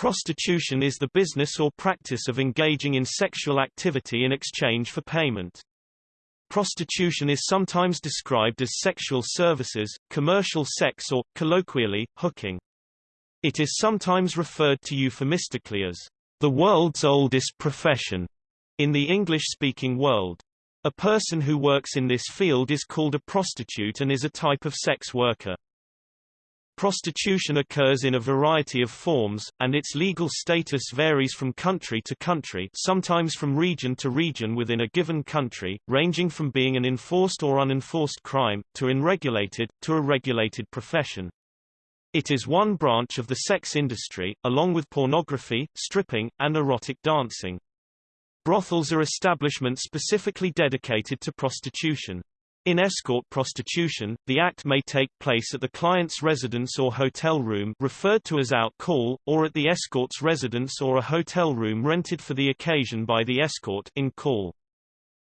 Prostitution is the business or practice of engaging in sexual activity in exchange for payment. Prostitution is sometimes described as sexual services, commercial sex or, colloquially, hooking. It is sometimes referred to euphemistically as the world's oldest profession in the English-speaking world. A person who works in this field is called a prostitute and is a type of sex worker. Prostitution occurs in a variety of forms, and its legal status varies from country to country sometimes from region to region within a given country, ranging from being an enforced or unenforced crime, to unregulated, to a regulated profession. It is one branch of the sex industry, along with pornography, stripping, and erotic dancing. Brothels are establishments specifically dedicated to prostitution. In escort prostitution, the act may take place at the client's residence or hotel room referred to as out call, or at the escort's residence or a hotel room rented for the occasion by the escort in call.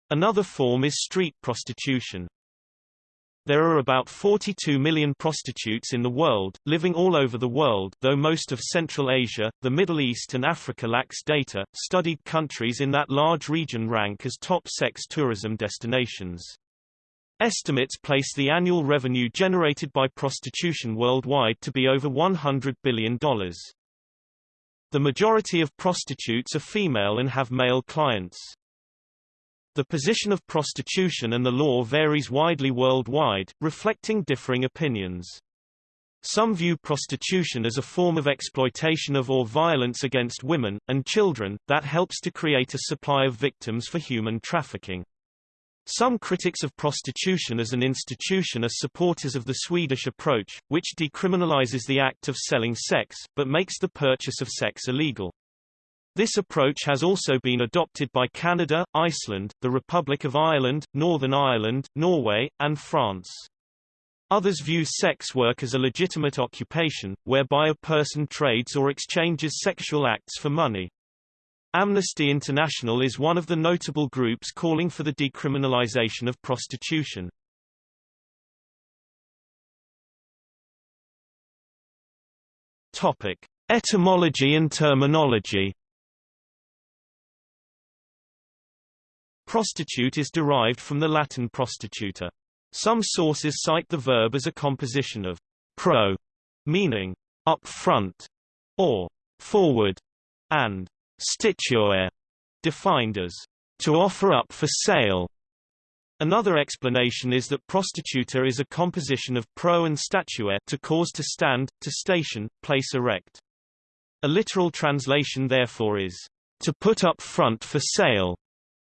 Another form is street prostitution. There are about 42 million prostitutes in the world, living all over the world though most of Central Asia, the Middle East and Africa lacks data. Studied countries in that large region rank as top sex tourism destinations. Estimates place the annual revenue generated by prostitution worldwide to be over $100 billion. The majority of prostitutes are female and have male clients. The position of prostitution and the law varies widely worldwide, reflecting differing opinions. Some view prostitution as a form of exploitation of or violence against women, and children, that helps to create a supply of victims for human trafficking. Some critics of prostitution as an institution are supporters of the Swedish approach, which decriminalizes the act of selling sex, but makes the purchase of sex illegal. This approach has also been adopted by Canada, Iceland, the Republic of Ireland, Northern Ireland, Norway, and France. Others view sex work as a legitimate occupation, whereby a person trades or exchanges sexual acts for money. Amnesty International is one of the notable groups calling for the decriminalization of prostitution. Topic: Etymology and terminology. Prostitute is derived from the Latin prostituta. Some sources cite the verb as a composition of pro, meaning up front, or forward, and Statuere, defined as to offer up for sale. Another explanation is that prostituta is a composition of pro and statuere to cause to stand, to station, place erect. A literal translation therefore is to put up front for sale,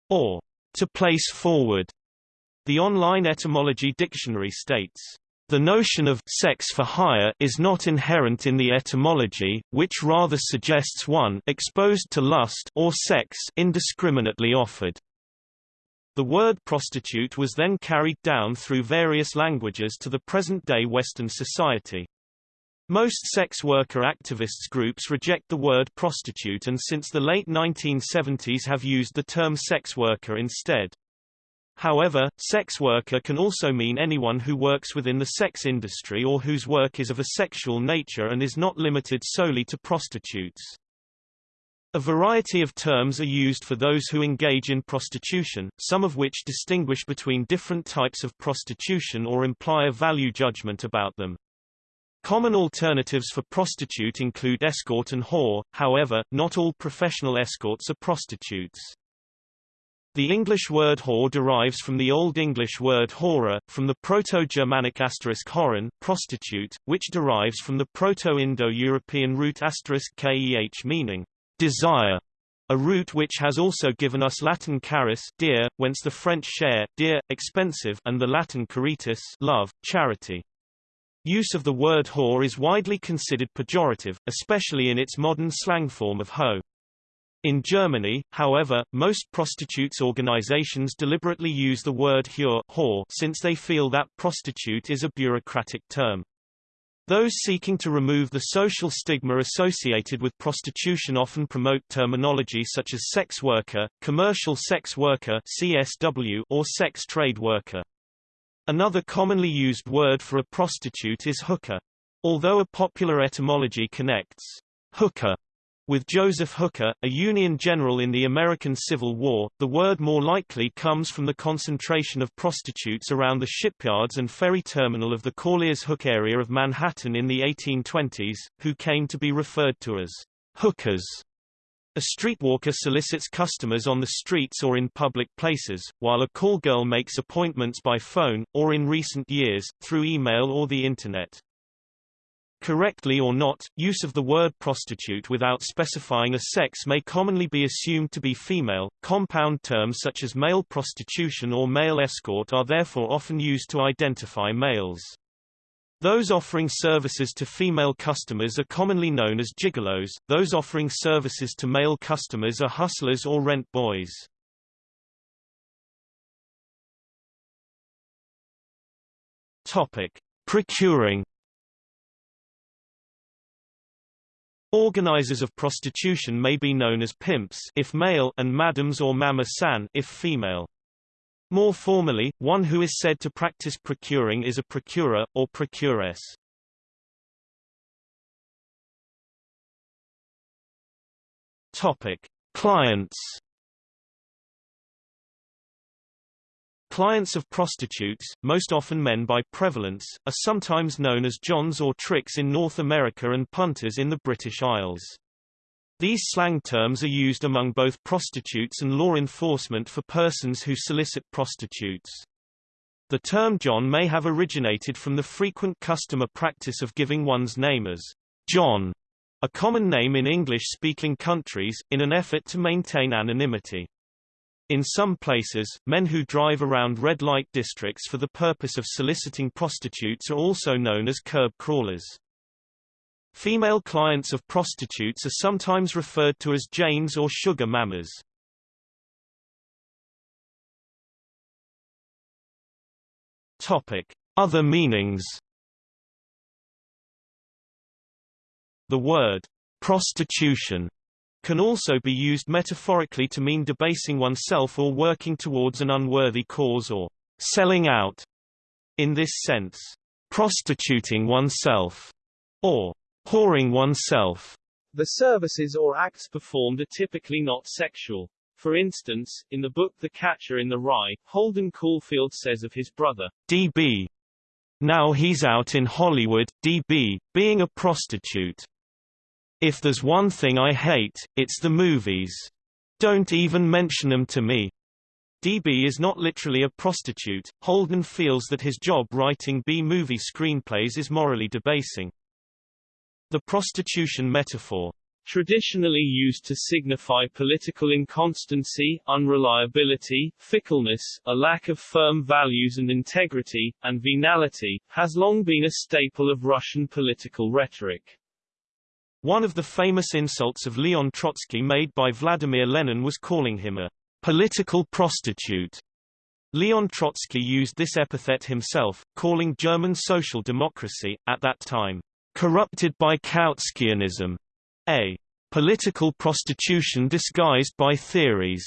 or to place forward. The online etymology dictionary states the notion of sex for hire is not inherent in the etymology, which rather suggests one exposed to lust or sex indiscriminately offered. The word prostitute was then carried down through various languages to the present-day Western society. Most sex worker activists groups reject the word prostitute and since the late 1970s have used the term sex worker instead. However, sex worker can also mean anyone who works within the sex industry or whose work is of a sexual nature and is not limited solely to prostitutes. A variety of terms are used for those who engage in prostitution, some of which distinguish between different types of prostitution or imply a value judgment about them. Common alternatives for prostitute include escort and whore, however, not all professional escorts are prostitutes. The English word whore derives from the Old English word hora, from the Proto-Germanic asterisk horon, prostitute, which derives from the Proto-Indo-European root asterisk keh meaning desire, a root which has also given us Latin carus, dear, whence the French cher, dear, expensive, and the Latin caritas, love, charity. Use of the word whore is widely considered pejorative, especially in its modern slang form of hoe. In Germany, however, most prostitutes organizations deliberately use the word Hure whore since they feel that prostitute is a bureaucratic term. Those seeking to remove the social stigma associated with prostitution often promote terminology such as sex worker, commercial sex worker CSW, or sex trade worker. Another commonly used word for a prostitute is hooker. Although a popular etymology connects hooker With Joseph Hooker, a Union general in the American Civil War, the word more likely comes from the concentration of prostitutes around the shipyards and ferry terminal of the Corlears Hook area of Manhattan in the 1820s, who came to be referred to as hookers. A streetwalker solicits customers on the streets or in public places, while a call girl makes appointments by phone, or in recent years, through email or the Internet. Correctly or not, use of the word prostitute without specifying a sex may commonly be assumed to be female. Compound terms such as male prostitution or male escort are therefore often used to identify males. Those offering services to female customers are commonly known as gigolos, those offering services to male customers are hustlers or rent boys. Topic: Procuring Organizers of prostitution may be known as pimps if male and madams or mama-san if female. More formally, one who is said to practice procuring is a procurer, or procuress. Clients Clients of prostitutes, most often men by prevalence, are sometimes known as Johns or tricks in North America and punters in the British Isles. These slang terms are used among both prostitutes and law enforcement for persons who solicit prostitutes. The term John may have originated from the frequent customer practice of giving one's name as John, a common name in English-speaking countries, in an effort to maintain anonymity. In some places, men who drive around red light districts for the purpose of soliciting prostitutes are also known as curb crawlers. Female clients of prostitutes are sometimes referred to as Janes or sugar mamas. Topic: Other meanings. The word prostitution can also be used metaphorically to mean debasing oneself or working towards an unworthy cause or selling out. In this sense, prostituting oneself or whoring oneself. The services or acts performed are typically not sexual. For instance, in the book The Catcher in the Rye, Holden Caulfield says of his brother, D.B. Now he's out in Hollywood, D.B., being a prostitute. If there's one thing I hate, it's the movies. Don't even mention them to me. DB is not literally a prostitute. Holden feels that his job writing B-movie screenplays is morally debasing. The prostitution metaphor traditionally used to signify political inconstancy, unreliability, fickleness, a lack of firm values and integrity, and venality, has long been a staple of Russian political rhetoric. One of the famous insults of Leon Trotsky made by Vladimir Lenin was calling him a political prostitute. Leon Trotsky used this epithet himself, calling German social democracy, at that time, corrupted by Kautskianism, a political prostitution disguised by theories.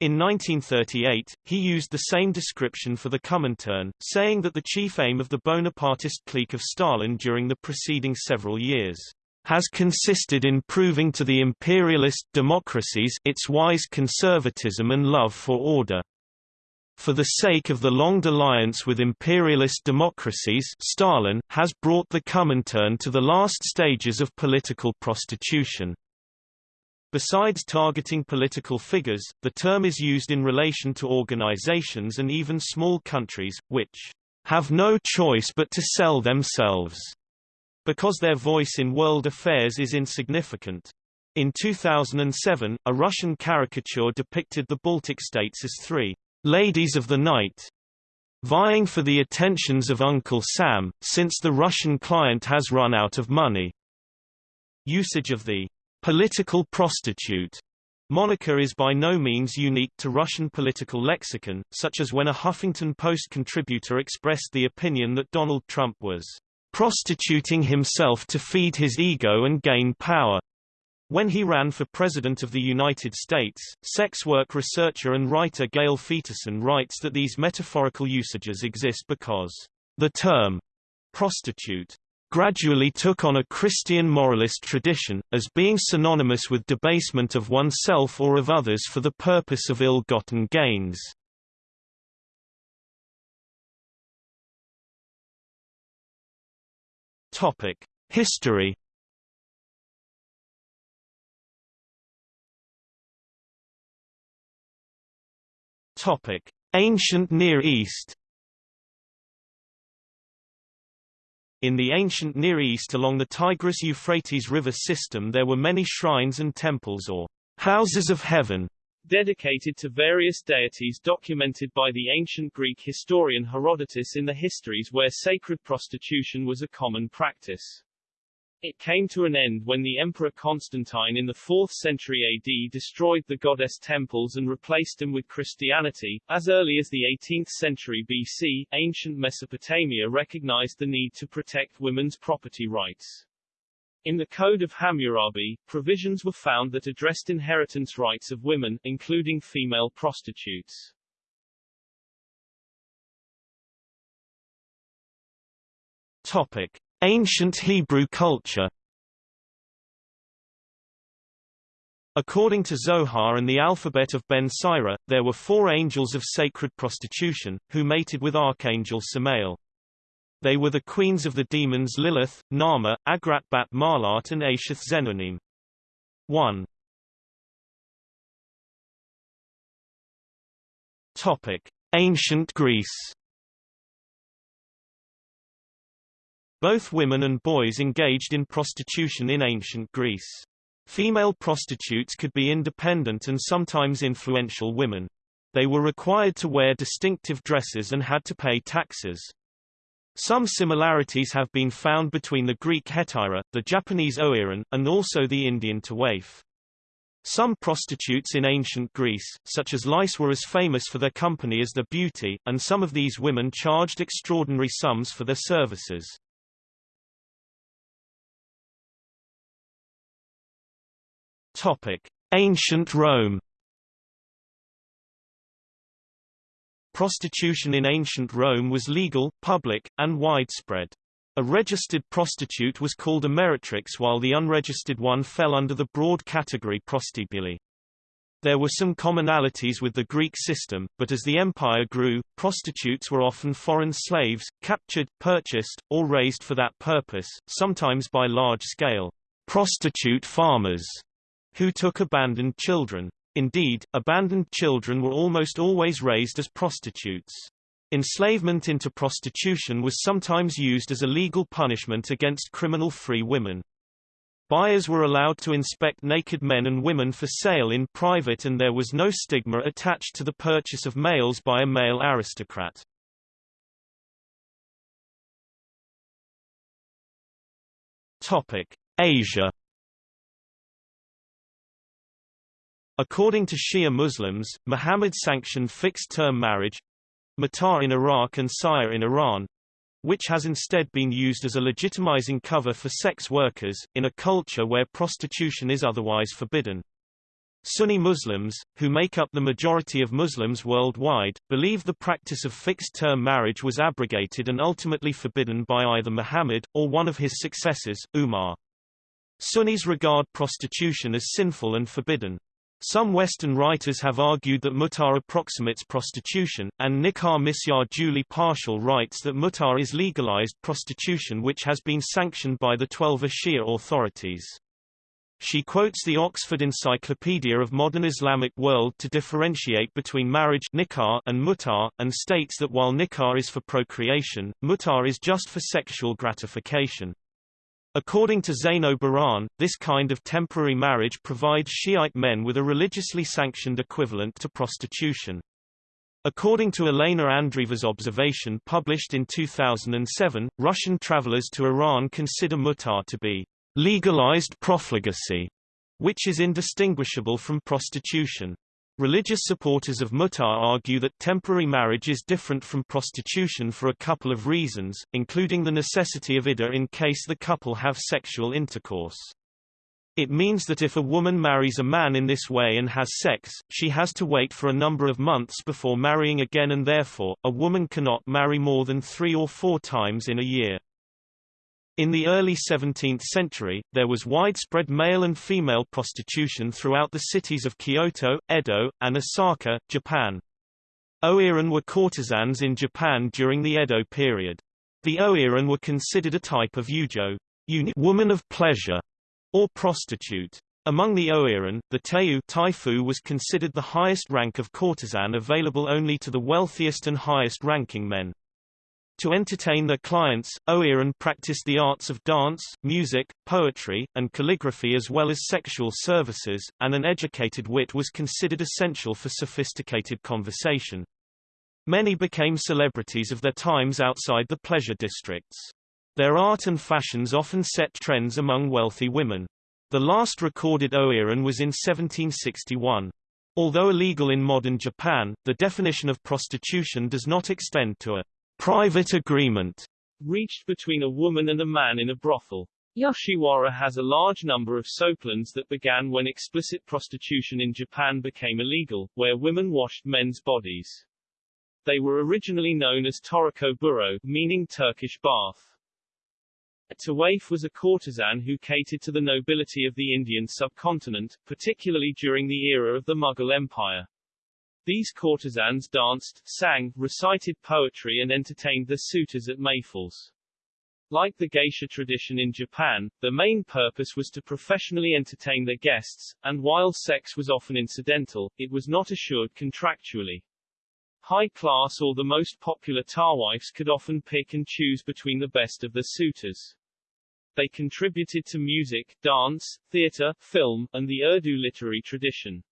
In 1938, he used the same description for the Comintern, saying that the chief aim of the Bonapartist clique of Stalin during the preceding several years has consisted in proving to the imperialist democracies its wise conservatism and love for order. For the sake of the long alliance with imperialist democracies Stalin has brought the Comintern to the last stages of political prostitution. Besides targeting political figures, the term is used in relation to organizations and even small countries, which have no choice but to sell themselves because their voice in world affairs is insignificant. In 2007, a Russian caricature depicted the Baltic states as three ladies of the night, vying for the attentions of Uncle Sam, since the Russian client has run out of money. Usage of the political prostitute moniker is by no means unique to Russian political lexicon, such as when a Huffington Post contributor expressed the opinion that Donald Trump was prostituting himself to feed his ego and gain power. When he ran for President of the United States, sex work researcher and writer Gail Pheterson writes that these metaphorical usages exist because the term prostitute gradually took on a Christian moralist tradition, as being synonymous with debasement of oneself or of others for the purpose of ill-gotten gains. History Topic: Ancient Near East In the ancient Near East along the Tigris-Euphrates river system there were many shrines and temples or houses of heaven dedicated to various deities documented by the ancient Greek historian Herodotus in the histories where sacred prostitution was a common practice. It came to an end when the Emperor Constantine in the 4th century AD destroyed the goddess temples and replaced them with Christianity. As early as the 18th century BC, ancient Mesopotamia recognized the need to protect women's property rights. In the Code of Hammurabi, provisions were found that addressed inheritance rights of women, including female prostitutes. Topic. Ancient Hebrew culture According to Zohar and the alphabet of Ben Sira, there were four angels of sacred prostitution, who mated with Archangel Samael. They were the queens of the demons Lilith, Naamah, Agrat Bat Mahlat and Eisheth Zenunim. 1. Topic. Ancient Greece Both women and boys engaged in prostitution in ancient Greece. Female prostitutes could be independent and sometimes influential women. They were required to wear distinctive dresses and had to pay taxes. Some similarities have been found between the Greek hetaira, the Japanese oiran, and also the Indian tawaif. Some prostitutes in ancient Greece, such as Lais were as famous for their company as their beauty, and some of these women charged extraordinary sums for their services. Topic: Ancient Rome. Prostitution in ancient Rome was legal, public, and widespread. A registered prostitute was called a meretrix while the unregistered one fell under the broad category prostibuli. There were some commonalities with the Greek system, but as the empire grew, prostitutes were often foreign slaves, captured, purchased, or raised for that purpose, sometimes by large-scale prostitute farmers who took abandoned children. Indeed, abandoned children were almost always raised as prostitutes. Enslavement into prostitution was sometimes used as a legal punishment against criminal-free women. Buyers were allowed to inspect naked men and women for sale in private and there was no stigma attached to the purchase of males by a male aristocrat. Topic: Asia According to Shia Muslims, Muhammad sanctioned fixed-term marriage matar in Iraq and siyar in Iran which has instead been used as a legitimizing cover for sex workers, in a culture where prostitution is otherwise forbidden. Sunni Muslims, who make up the majority of Muslims worldwide, believe the practice of fixed-term marriage was abrogated and ultimately forbidden by either Muhammad, or one of his successors, Umar. Sunnis regard prostitution as sinful and forbidden. Some Western writers have argued that mut'ah approximates prostitution, and Nikah Misyar Julie Parshall writes that mut'ah is legalized prostitution which has been sanctioned by the Twelver Shia authorities. She quotes the Oxford Encyclopedia of Modern Islamic World to differentiate between marriage nikah and mut'ah, and states that while nikah is for procreation, mut'ah is just for sexual gratification. According to Zeyno Baran, this kind of temporary marriage provides Shiite men with a religiously sanctioned equivalent to prostitution. According to Elena Andreeva's observation published in 2007, Russian travelers to Iran consider mut'ah to be legalized profligacy, which is indistinguishable from prostitution. Religious supporters of mut'ah argue that temporary marriage is different from prostitution for a couple of reasons, including the necessity of iddah in case the couple have sexual intercourse. It means that if a woman marries a man in this way and has sex, she has to wait for a number of months before marrying again and therefore, a woman cannot marry more than three or four times in a year. In the early 17th century, there was widespread male and female prostitution throughout the cities of Kyoto, Edo, and Osaka, Japan. Oiran were courtesans in Japan during the Edo period. The Oiran were considered a type of yujo woman of pleasure, or prostitute. Among the Oiran, the Teiu taifu was considered the highest rank of courtesan available only to the wealthiest and highest-ranking men. To entertain their clients, Oiran practiced the arts of dance, music, poetry, and calligraphy as well as sexual services, and an educated wit was considered essential for sophisticated conversation. Many became celebrities of their times outside the pleasure districts. Their art and fashions often set trends among wealthy women. The last recorded Oiran was in 1761. Although illegal in modern Japan, the definition of prostitution does not extend to a private agreement reached between a woman and a man in a brothel. Yoshiwara has a large number of soaplands that began when explicit prostitution in Japan became illegal, where women washed men's bodies. They were originally known as Toruko Buro, meaning Turkish bath. A Tawaif was a courtesan who catered to the nobility of the Indian subcontinent, particularly during the era of the Mughal Empire. These courtesans danced, sang, recited poetry and entertained their suitors at mehfils. Like the geisha tradition in Japan, the main purpose was to professionally entertain their guests, and while sex was often incidental, it was not assured contractually. High class or the most popular tawaifs could often pick and choose between the best of their suitors. They contributed to music, dance, theater, film, and the Urdu literary tradition.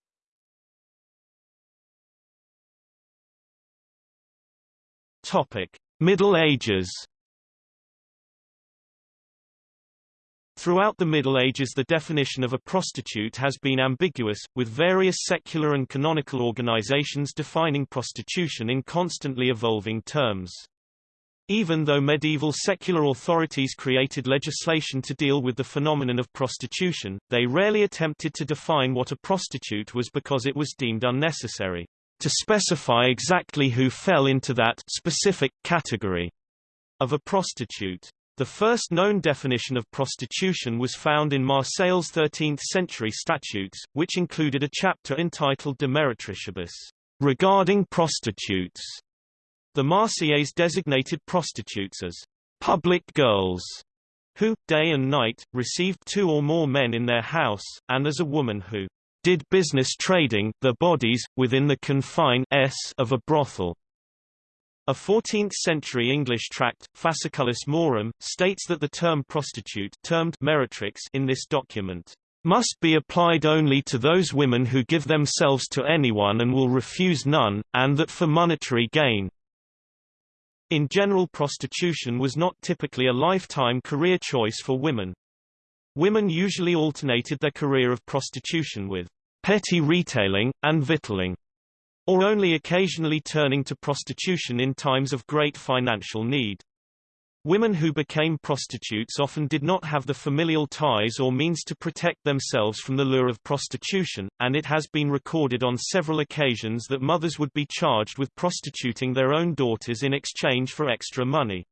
Topic: Middle Ages. Throughout the Middle Ages the definition of a prostitute has been ambiguous, with various secular and canonical organizations defining prostitution in constantly evolving terms. Even though medieval secular authorities created legislation to deal with the phenomenon of prostitution, they rarely attempted to define what a prostitute was because it was deemed unnecessary to specify exactly who fell into that specific category of a prostitute. The first known definition of prostitution was found in Marseille's 13th-century statutes, which included a chapter entitled De Meretricibus, regarding prostitutes. The Marseillaise designated prostitutes as public girls who, day and night, received two or more men in their house, and as a woman who did business trading the bodies, within the confine s of a brothel. A 14th-century English tract, Fasciculus Morum, states that the term prostitute termed meretrix in this document must be applied only to those women who give themselves to anyone and will refuse none, and that for monetary gain. In general prostitution was not typically a lifetime career choice for women. Women usually alternated their career of prostitution with petty retailing, and victualling, or only occasionally turning to prostitution in times of great financial need. Women who became prostitutes often did not have the familial ties or means to protect themselves from the lure of prostitution, and it has been recorded on several occasions that mothers would be charged with prostituting their own daughters in exchange for extra money.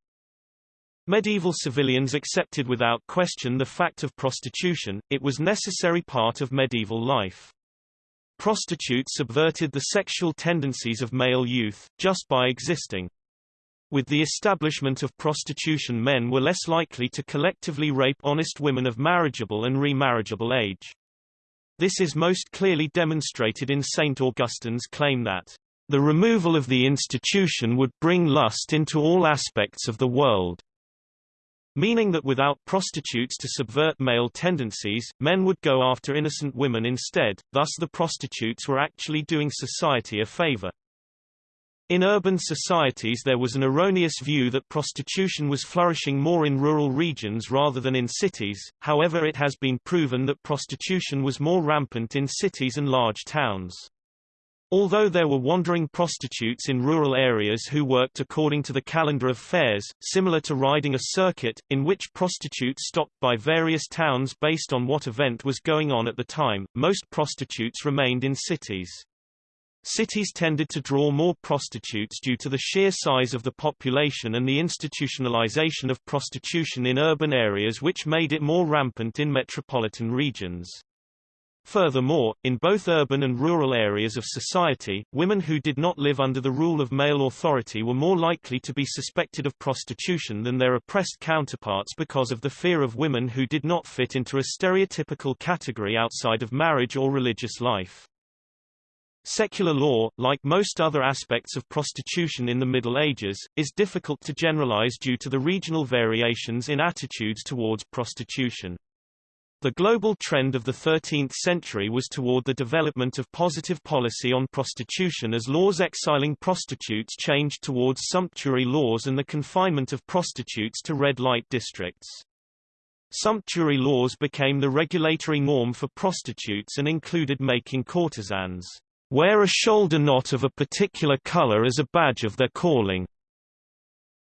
Medieval civilians accepted without question the fact of prostitution, it was necessary part of medieval life. Prostitutes subverted the sexual tendencies of male youth, just by existing. With the establishment of prostitution men were less likely to collectively rape honest women of marriageable and remarriageable age. This is most clearly demonstrated in St. Augustine's claim that, "...the removal of the institution would bring lust into all aspects of the world." Meaning that without prostitutes to subvert male tendencies, men would go after innocent women instead, thus the prostitutes were actually doing society a favor. In urban societies there was an erroneous view that prostitution was flourishing more in rural regions rather than in cities, however it has been proven that prostitution was more rampant in cities and large towns. Although there were wandering prostitutes in rural areas who worked according to the calendar of fairs, similar to riding a circuit, in which prostitutes stopped by various towns based on what event was going on at the time, most prostitutes remained in cities. Cities tended to draw more prostitutes due to the sheer size of the population and the institutionalization of prostitution in urban areas which made it more rampant in metropolitan regions. Furthermore, in both urban and rural areas of society, women who did not live under the rule of male authority were more likely to be suspected of prostitution than their oppressed counterparts because of the fear of women who did not fit into a stereotypical category outside of marriage or religious life. Secular law, like most other aspects of prostitution in the Middle Ages, is difficult to generalize due to the regional variations in attitudes towards prostitution. The global trend of the 13th century was toward the development of positive policy on prostitution as laws exiling prostitutes changed towards sumptuary laws and the confinement of prostitutes to red light districts. Sumptuary laws became the regulatory norm for prostitutes and included making courtesans wear a shoulder knot of a particular color as a badge of their calling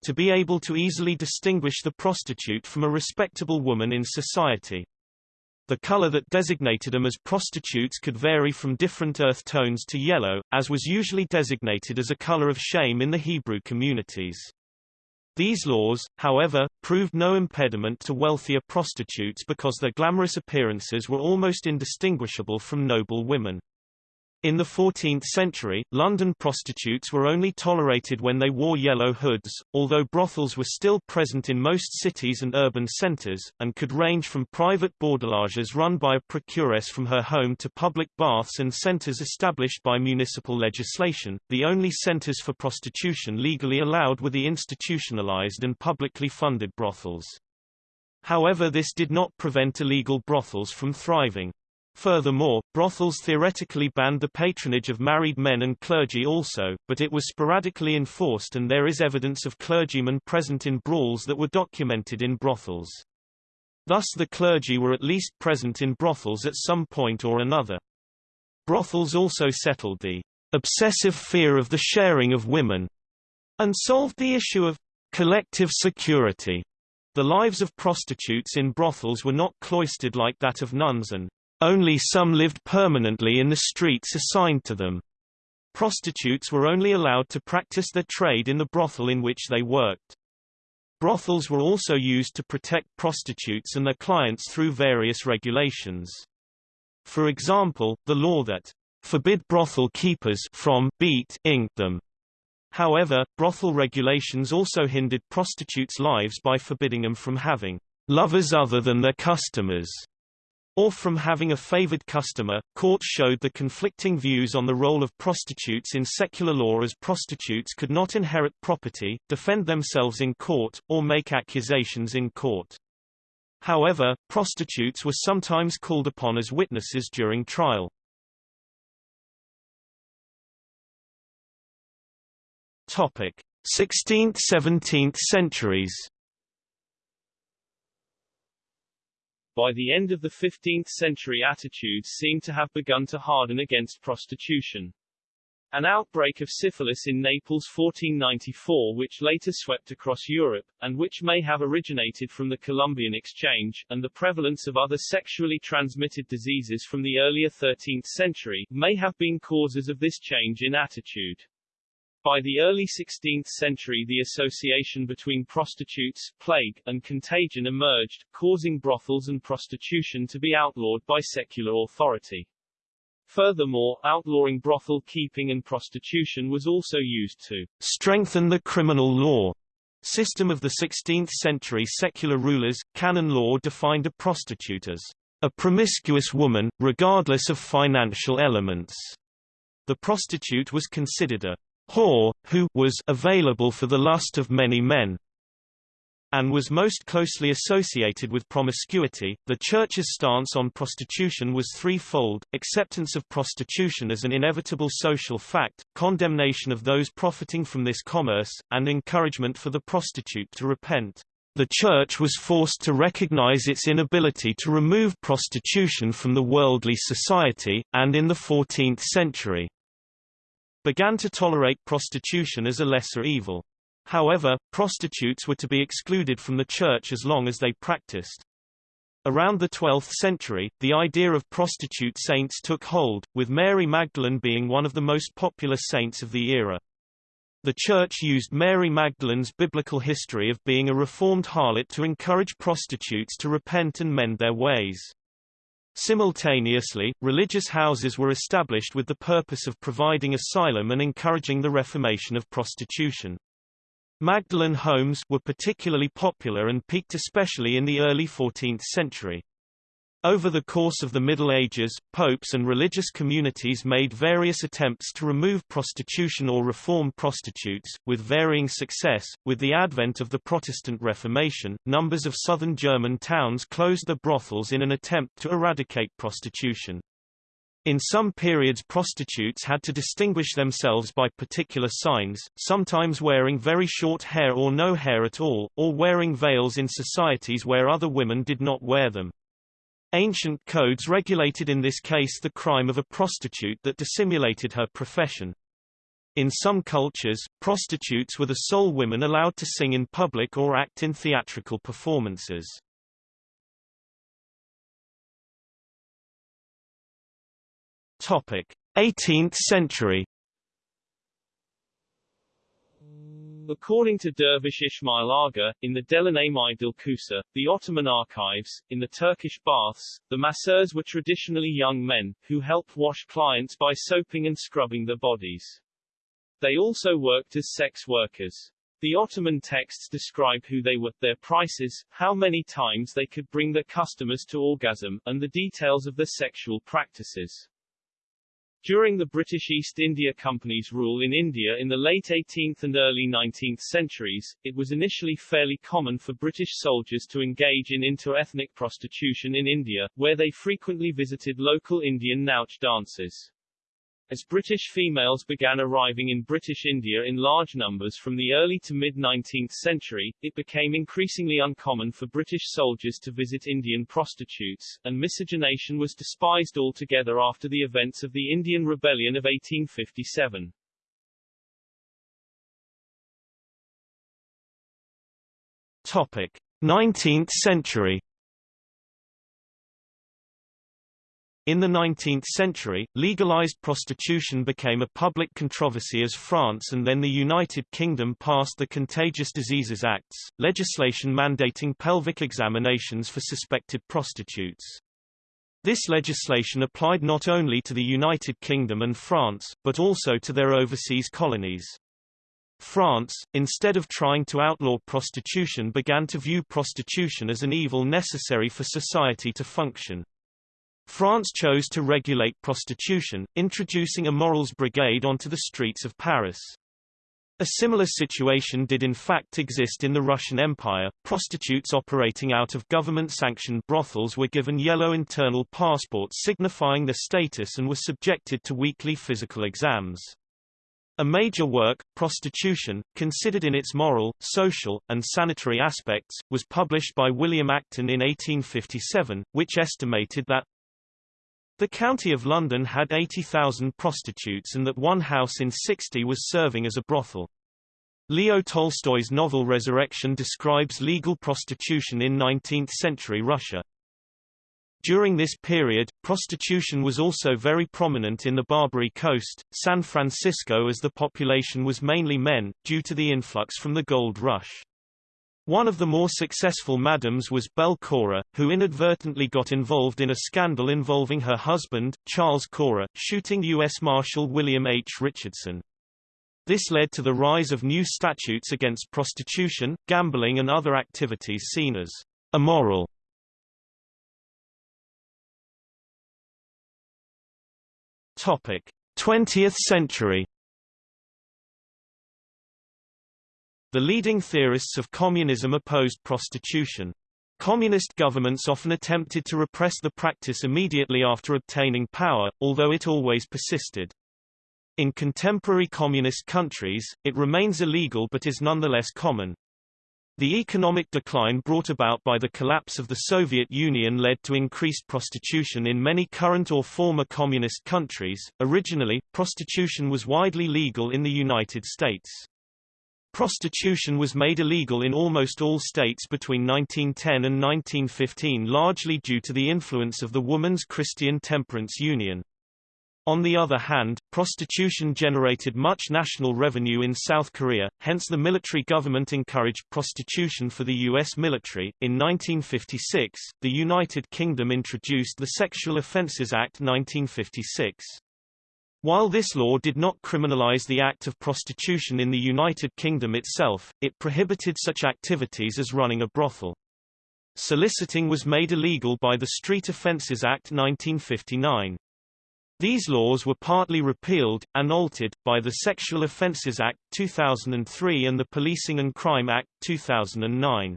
to be able to easily distinguish the prostitute from a respectable woman in society. The color that designated them as prostitutes could vary from different earth tones to yellow, as was usually designated as a color of shame in the Hebrew communities. These laws, however, proved no impediment to wealthier prostitutes because their glamorous appearances were almost indistinguishable from noble women. In the 14th century, London prostitutes were only tolerated when they wore yellow hoods, although brothels were still present in most cities and urban centres, and could range from private bordelages run by a procuress from her home to public baths and centres established by municipal legislation. The only centres for prostitution legally allowed were the institutionalized and publicly funded brothels. However this did not prevent illegal brothels from thriving. Furthermore, brothels theoretically banned the patronage of married men and clergy also, but it was sporadically enforced and there is evidence of clergymen present in brawls that were documented in brothels. Thus the clergy were at least present in brothels at some point or another. Brothels also settled the obsessive fear of the sharing of women and solved the issue of collective security. The lives of prostitutes in brothels were not cloistered like that of nuns and only some lived permanently in the streets assigned to them. Prostitutes were only allowed to practice their trade in the brothel in which they worked. Brothels were also used to protect prostitutes and their clients through various regulations. For example, the law that forbid brothel keepers from beat ing them. However, brothel regulations also hindered prostitutes' lives by forbidding them from having lovers other than their customers or from having a favored customer. Courts showed the conflicting views on the role of prostitutes in secular law as prostitutes could not inherit property, defend themselves in court, or make accusations in court. However, prostitutes were sometimes called upon as witnesses during trial. Topic: 16th–17th centuries By the end of the 15th century attitudes seem to have begun to harden against prostitution. An outbreak of syphilis in Naples 1494 which later swept across Europe, and which may have originated from the Columbian exchange, and the prevalence of other sexually transmitted diseases from the earlier 13th century, may have been causes of this change in attitude. By the early 16th century the association between prostitutes, plague, and contagion emerged, causing brothels and prostitution to be outlawed by secular authority. Furthermore, outlawing brothel keeping and prostitution was also used to strengthen the criminal law system of the 16th century secular rulers. Canon law defined a prostitute as a promiscuous woman, regardless of financial elements. The prostitute was considered a whore, who was available for the lust of many men and was most closely associated with promiscuity. The Church's stance on prostitution was threefold acceptance of prostitution as an inevitable social fact, condemnation of those profiting from this commerce, and encouragement for the prostitute to repent. The Church was forced to recognize its inability to remove prostitution from the worldly society, and in the 14th century, began to tolerate prostitution as a lesser evil. However, prostitutes were to be excluded from the church as long as they practiced Around the 12th century, the idea of prostitute saints took hold, with Mary Magdalene being one of the most popular saints of the era. The Church used Mary Magdalene's biblical history of being a reformed harlot to encourage prostitutes to repent and mend their ways. Simultaneously, religious houses were established with the purpose of providing asylum and encouraging the reformation of prostitution. Magdalene homes were particularly popular and peaked especially in the early 14th century. Over the course of the Middle Ages, popes and religious communities made various attempts to remove prostitution or reform prostitutes, with varying success. With the advent of the Protestant Reformation, numbers of southern German towns closed their brothels in an attempt to eradicate prostitution. In some periods prostitutes had to distinguish themselves by particular signs, sometimes wearing very short hair or no hair at all, or wearing veils in societies where other women did not wear them. Ancient codes regulated in this case the crime of a prostitute that dissimulated her profession. In some cultures, prostitutes were the sole women allowed to sing in public or act in theatrical performances. Topic: 18th century. According to Dervish Ismail Aga, in the Delanem Dilkusa, the Ottoman archives, in the Turkish baths, the masseurs were traditionally young men, who helped wash clients by soaping and scrubbing their bodies. They also worked as sex workers. The Ottoman texts describe who they were, their prices, how many times they could bring their customers to orgasm, and the details of their sexual practices. During the British East India Company's rule in India in the late 18th and early 19th centuries, it was initially fairly common for British soldiers to engage in inter-ethnic prostitution in India, where they frequently visited local Indian Nautch dances. As British females began arriving in British India in large numbers from the early to mid-19th century, it became increasingly uncommon for British soldiers to visit Indian prostitutes, and miscegenation was despised altogether after the events of the Indian Rebellion of 1857. Topic: 19th century In the 19th century, legalized prostitution became a public controversy as France and then the United Kingdom passed the Contagious Diseases Acts, legislation mandating pelvic examinations for suspected prostitutes. This legislation applied not only to the United Kingdom and France, but also to their overseas colonies. France, instead of trying to outlaw prostitution began to view prostitution as an evil necessary for society to function. France chose to regulate prostitution, introducing a morals brigade onto the streets of Paris. A similar situation did in fact exist in the Russian Empire. Prostitutes operating out of government-sanctioned brothels were given yellow internal passports signifying their status and were subjected to weekly physical exams. A major work, Prostitution, considered in its moral, social, and sanitary aspects, was published by William Acton in 1857, which estimated that the County of London had 80,000 prostitutes and that one house in 60 was serving as a brothel. Leo Tolstoy's novel Resurrection describes legal prostitution in 19th-century Russia. During this period, prostitution was also very prominent in the Barbary Coast, San Francisco as the population was mainly men, due to the influx from the gold rush. One of the more successful madams was Belle Cora, who inadvertently got involved in a scandal involving her husband, Charles Cora, shooting U.S. Marshal William H. Richardson. This led to the rise of new statutes against prostitution, gambling and other activities seen as immoral. Topic: 20th century The leading theorists of communism opposed prostitution. Communist governments often attempted to repress the practice immediately after obtaining power, although it always persisted. In contemporary communist countries, it remains illegal but is nonetheless common. The economic decline brought about by the collapse of the Soviet Union led to increased prostitution in many current or former communist countries. Originally, prostitution was widely legal in the United States. Prostitution was made illegal in almost all states between 1910 and 1915 largely due to the influence of the Woman's Christian Temperance Union. On the other hand, prostitution generated much national revenue in South Korea, hence the military government encouraged prostitution for the U.S. military. In 1956, the United Kingdom introduced the Sexual Offences Act 1956. While this law did not criminalize the act of prostitution in the United Kingdom itself, it prohibited such activities as running a brothel. Soliciting was made illegal by the Street Offences Act 1959. These laws were partly repealed, and altered, by the Sexual Offences Act, 2003 and the Policing and Crime Act, 2009.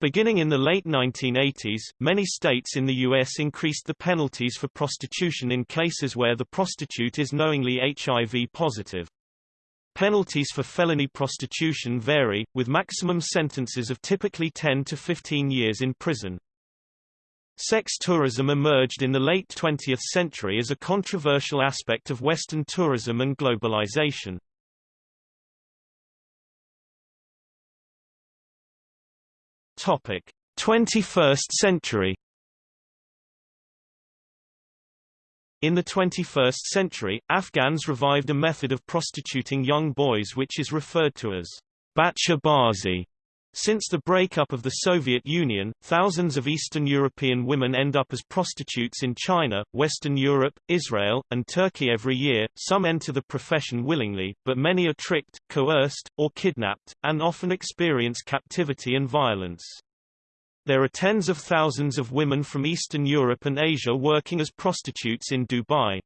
Beginning in the late 1980s, many states in the U.S. increased the penalties for prostitution in cases where the prostitute is knowingly HIV positive. Penalties for felony prostitution vary, with maximum sentences of typically 10 to 15 years in prison. Sex tourism emerged in the late 20th century as a controversial aspect of Western tourism and globalization. Topic: 21st century. In the 21st century, Afghans revived a method of prostituting young boys which is referred to as bachabazi. Since the breakup of the Soviet Union, thousands of Eastern European women end up as prostitutes in China, Western Europe, Israel, and Turkey every year. Some enter the profession willingly, but many are tricked, coerced, or kidnapped, and often experience captivity and violence. There are tens of thousands of women from Eastern Europe and Asia working as prostitutes in Dubai.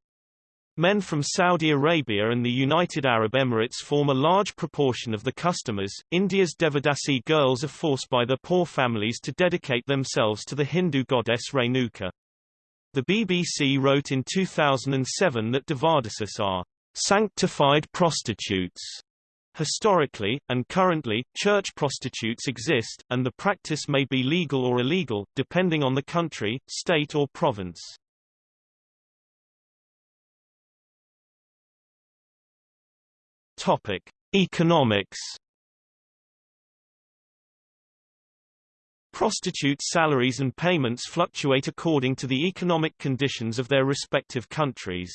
Men from Saudi Arabia and the United Arab Emirates form a large proportion of the customers. India's Devadasi girls are forced by their poor families to dedicate themselves to the Hindu goddess Renuka. The BBC wrote in 2007 that Devadasis are sanctified prostitutes. Historically, and currently, church prostitutes exist, and the practice may be legal or illegal, depending on the country, state or province. Topic: Economics. Prostitutes' salaries and payments fluctuate according to the economic conditions of their respective countries.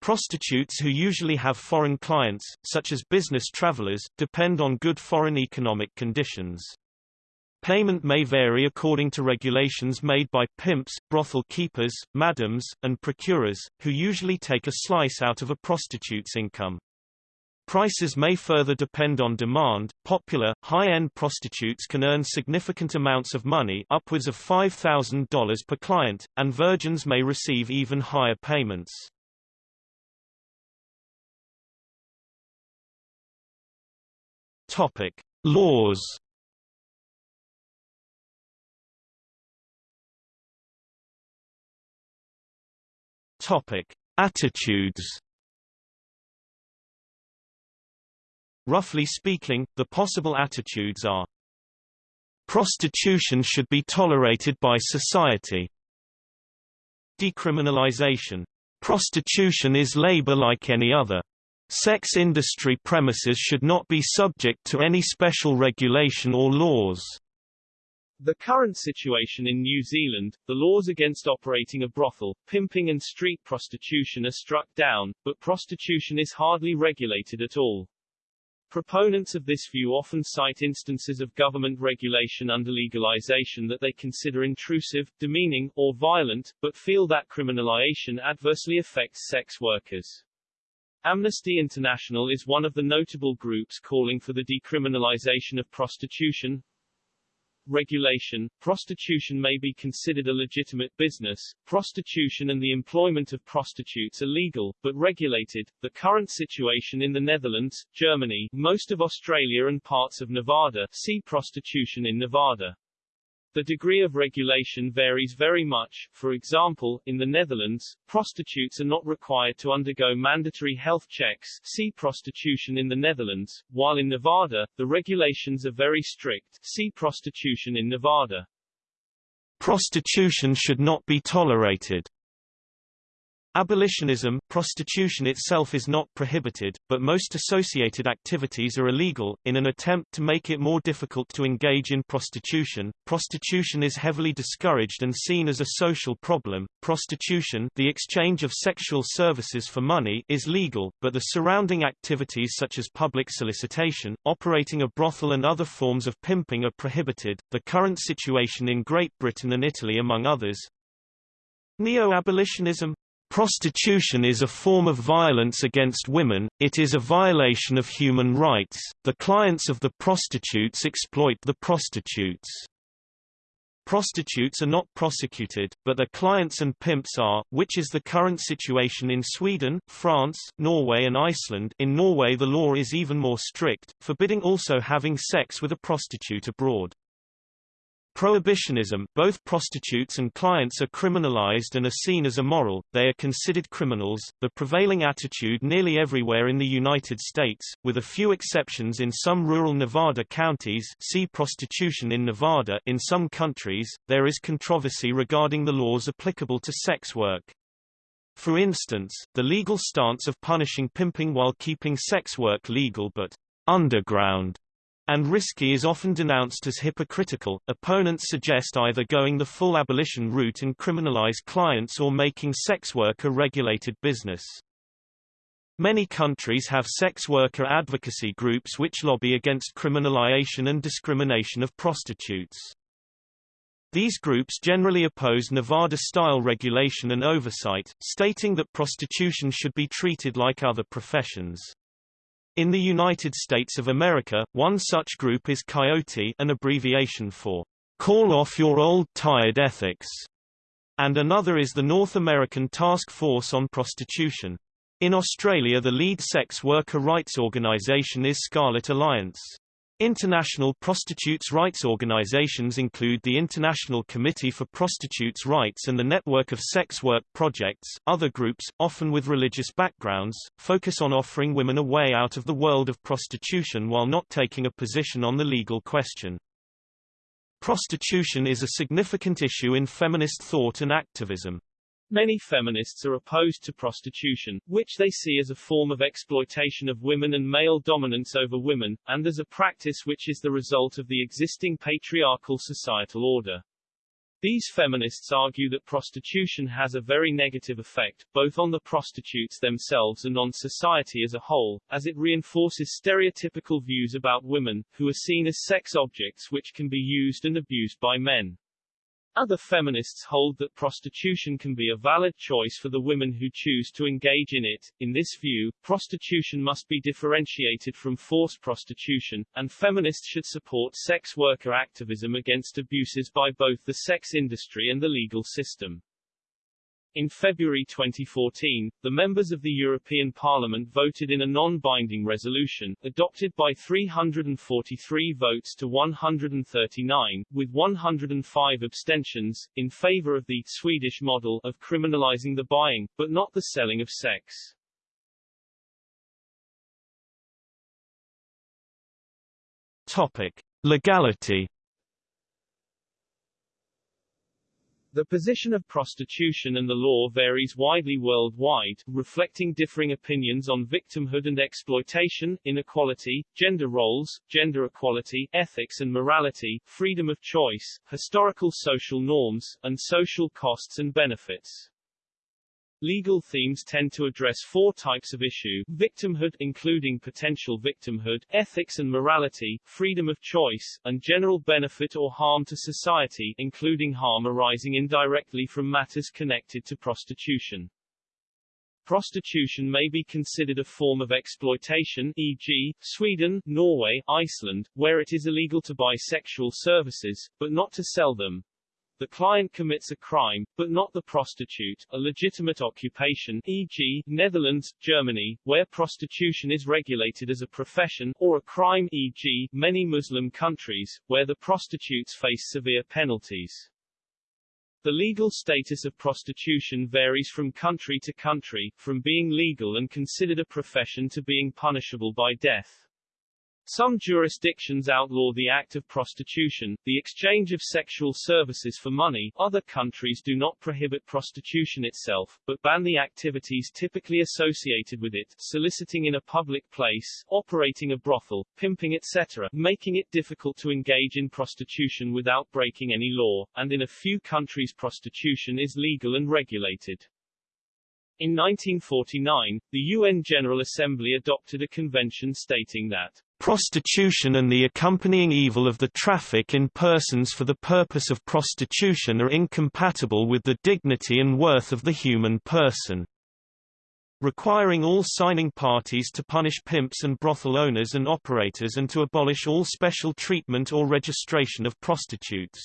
Prostitutes who usually have foreign clients, such as business travelers, depend on good foreign economic conditions. Payment may vary according to regulations made by pimps, brothel keepers, madams, and procurers, who usually take a slice out of a prostitute's income. Prices may further depend on demand. Popular, high-end prostitutes can earn significant amounts of money upwards of $5,000 per client, and virgins may receive even higher payments. Topic: Laws. Topic: Attitudes. Roughly speaking, the possible attitudes are Prostitution should be tolerated by society. Decriminalization. Prostitution is labor like any other. Sex industry premises should not be subject to any special regulation or laws. The current situation in New Zealand, the laws against operating a brothel, pimping and street prostitution are struck down, but prostitution is hardly regulated at all. Proponents of this view often cite instances of government regulation under legalization that they consider intrusive, demeaning, or violent, but feel that criminalization adversely affects sex workers. Amnesty International is one of the notable groups calling for the decriminalization of prostitution, regulation, prostitution may be considered a legitimate business, prostitution and the employment of prostitutes are legal, but regulated. The current situation in the Netherlands, Germany, most of Australia and parts of Nevada, see prostitution in Nevada. The degree of regulation varies very much, for example, in the Netherlands, prostitutes are not required to undergo mandatory health checks see prostitution in the Netherlands, while in Nevada, the regulations are very strict see prostitution in Nevada. Prostitution should not be tolerated. Abolitionism prostitution itself is not prohibited, but most associated activities are illegal. In an attempt to make it more difficult to engage in prostitution, prostitution is heavily discouraged and seen as a social problem. Prostitution, the exchange of sexual services for money, is legal, but the surrounding activities such as public solicitation, operating a brothel and other forms of pimping are prohibited. The current situation in Great Britain and Italy among others, Neo-abolitionism Prostitution is a form of violence against women, it is a violation of human rights, the clients of the prostitutes exploit the prostitutes. Prostitutes are not prosecuted, but their clients and pimps are, which is the current situation in Sweden, France, Norway and Iceland in Norway the law is even more strict, forbidding also having sex with a prostitute abroad. Prohibitionism both prostitutes and clients are criminalized and are seen as immoral, they are considered criminals, the prevailing attitude nearly everywhere in the United States, with a few exceptions in some rural Nevada counties see prostitution in Nevada in some countries, there is controversy regarding the laws applicable to sex work. For instance, the legal stance of punishing pimping while keeping sex work legal but underground and risky is often denounced as hypocritical. Opponents suggest either going the full abolition route and criminalize clients or making sex work a regulated business. Many countries have sex worker advocacy groups which lobby against criminalization and discrimination of prostitutes. These groups generally oppose Nevada-style regulation and oversight, stating that prostitution should be treated like other professions. In the United States of America, one such group is Coyote an abbreviation for Call Off Your Old Tired Ethics, and another is the North American Task Force on Prostitution. In Australia the lead sex worker rights organisation is Scarlet Alliance. International prostitutes' rights organizations include the International Committee for Prostitutes' Rights and the Network of Sex Work Projects. Other groups, often with religious backgrounds, focus on offering women a way out of the world of prostitution while not taking a position on the legal question. Prostitution is a significant issue in feminist thought and activism. Many feminists are opposed to prostitution, which they see as a form of exploitation of women and male dominance over women, and as a practice which is the result of the existing patriarchal societal order. These feminists argue that prostitution has a very negative effect, both on the prostitutes themselves and on society as a whole, as it reinforces stereotypical views about women, who are seen as sex objects which can be used and abused by men. Other feminists hold that prostitution can be a valid choice for the women who choose to engage in it. In this view, prostitution must be differentiated from forced prostitution, and feminists should support sex worker activism against abuses by both the sex industry and the legal system. In February 2014, the members of the European Parliament voted in a non-binding resolution, adopted by 343 votes to 139, with 105 abstentions, in favor of the Swedish model of criminalizing the buying, but not the selling of sex. Topic. Legality The position of prostitution and the law varies widely worldwide, reflecting differing opinions on victimhood and exploitation, inequality, gender roles, gender equality, ethics and morality, freedom of choice, historical social norms, and social costs and benefits. Legal themes tend to address four types of issue, victimhood including potential victimhood, ethics and morality, freedom of choice, and general benefit or harm to society including harm arising indirectly from matters connected to prostitution. Prostitution may be considered a form of exploitation e.g., Sweden, Norway, Iceland, where it is illegal to buy sexual services, but not to sell them, the client commits a crime, but not the prostitute, a legitimate occupation e.g., Netherlands, Germany, where prostitution is regulated as a profession, or a crime e.g., many Muslim countries, where the prostitutes face severe penalties. The legal status of prostitution varies from country to country, from being legal and considered a profession to being punishable by death. Some jurisdictions outlaw the act of prostitution, the exchange of sexual services for money. Other countries do not prohibit prostitution itself, but ban the activities typically associated with it, soliciting in a public place, operating a brothel, pimping etc., making it difficult to engage in prostitution without breaking any law, and in a few countries prostitution is legal and regulated. In 1949, the UN General Assembly adopted a convention stating that Prostitution and the accompanying evil of the traffic in persons for the purpose of prostitution are incompatible with the dignity and worth of the human person. Requiring all signing parties to punish pimps and brothel owners and operators and to abolish all special treatment or registration of prostitutes.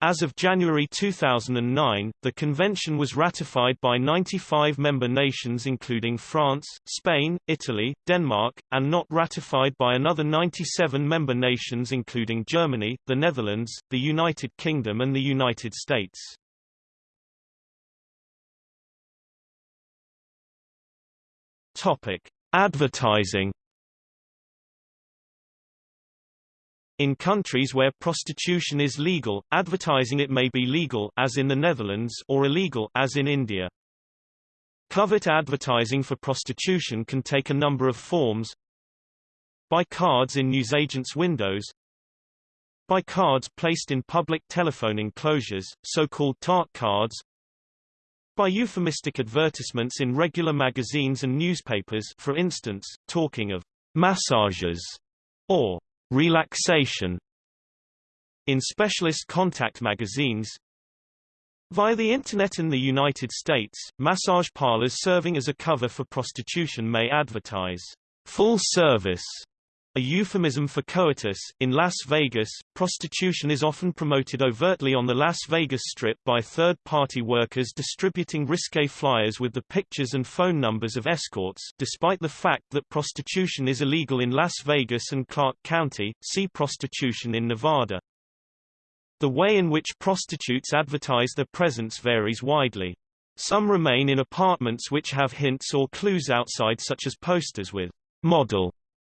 As of January 2009, the convention was ratified by 95 member nations including France, Spain, Italy, Denmark, and not ratified by another 97 member nations including Germany, the Netherlands, the United Kingdom and the United States. Topic: Advertising In countries where prostitution is legal, advertising it may be legal as in the Netherlands or illegal as in India. Covert advertising for prostitution can take a number of forms. By cards in newsagents' windows. By cards placed in public telephone enclosures, so-called tart cards. By euphemistic advertisements in regular magazines and newspapers for instance, talking of massages or relaxation in specialist contact magazines Via the Internet in the United States, massage parlors serving as a cover for prostitution may advertise full service a euphemism for coitus. In Las Vegas, prostitution is often promoted overtly on the Las Vegas Strip by third-party workers distributing risque flyers with the pictures and phone numbers of escorts despite the fact that prostitution is illegal in Las Vegas and Clark County, see prostitution in Nevada. The way in which prostitutes advertise their presence varies widely. Some remain in apartments which have hints or clues outside such as posters with model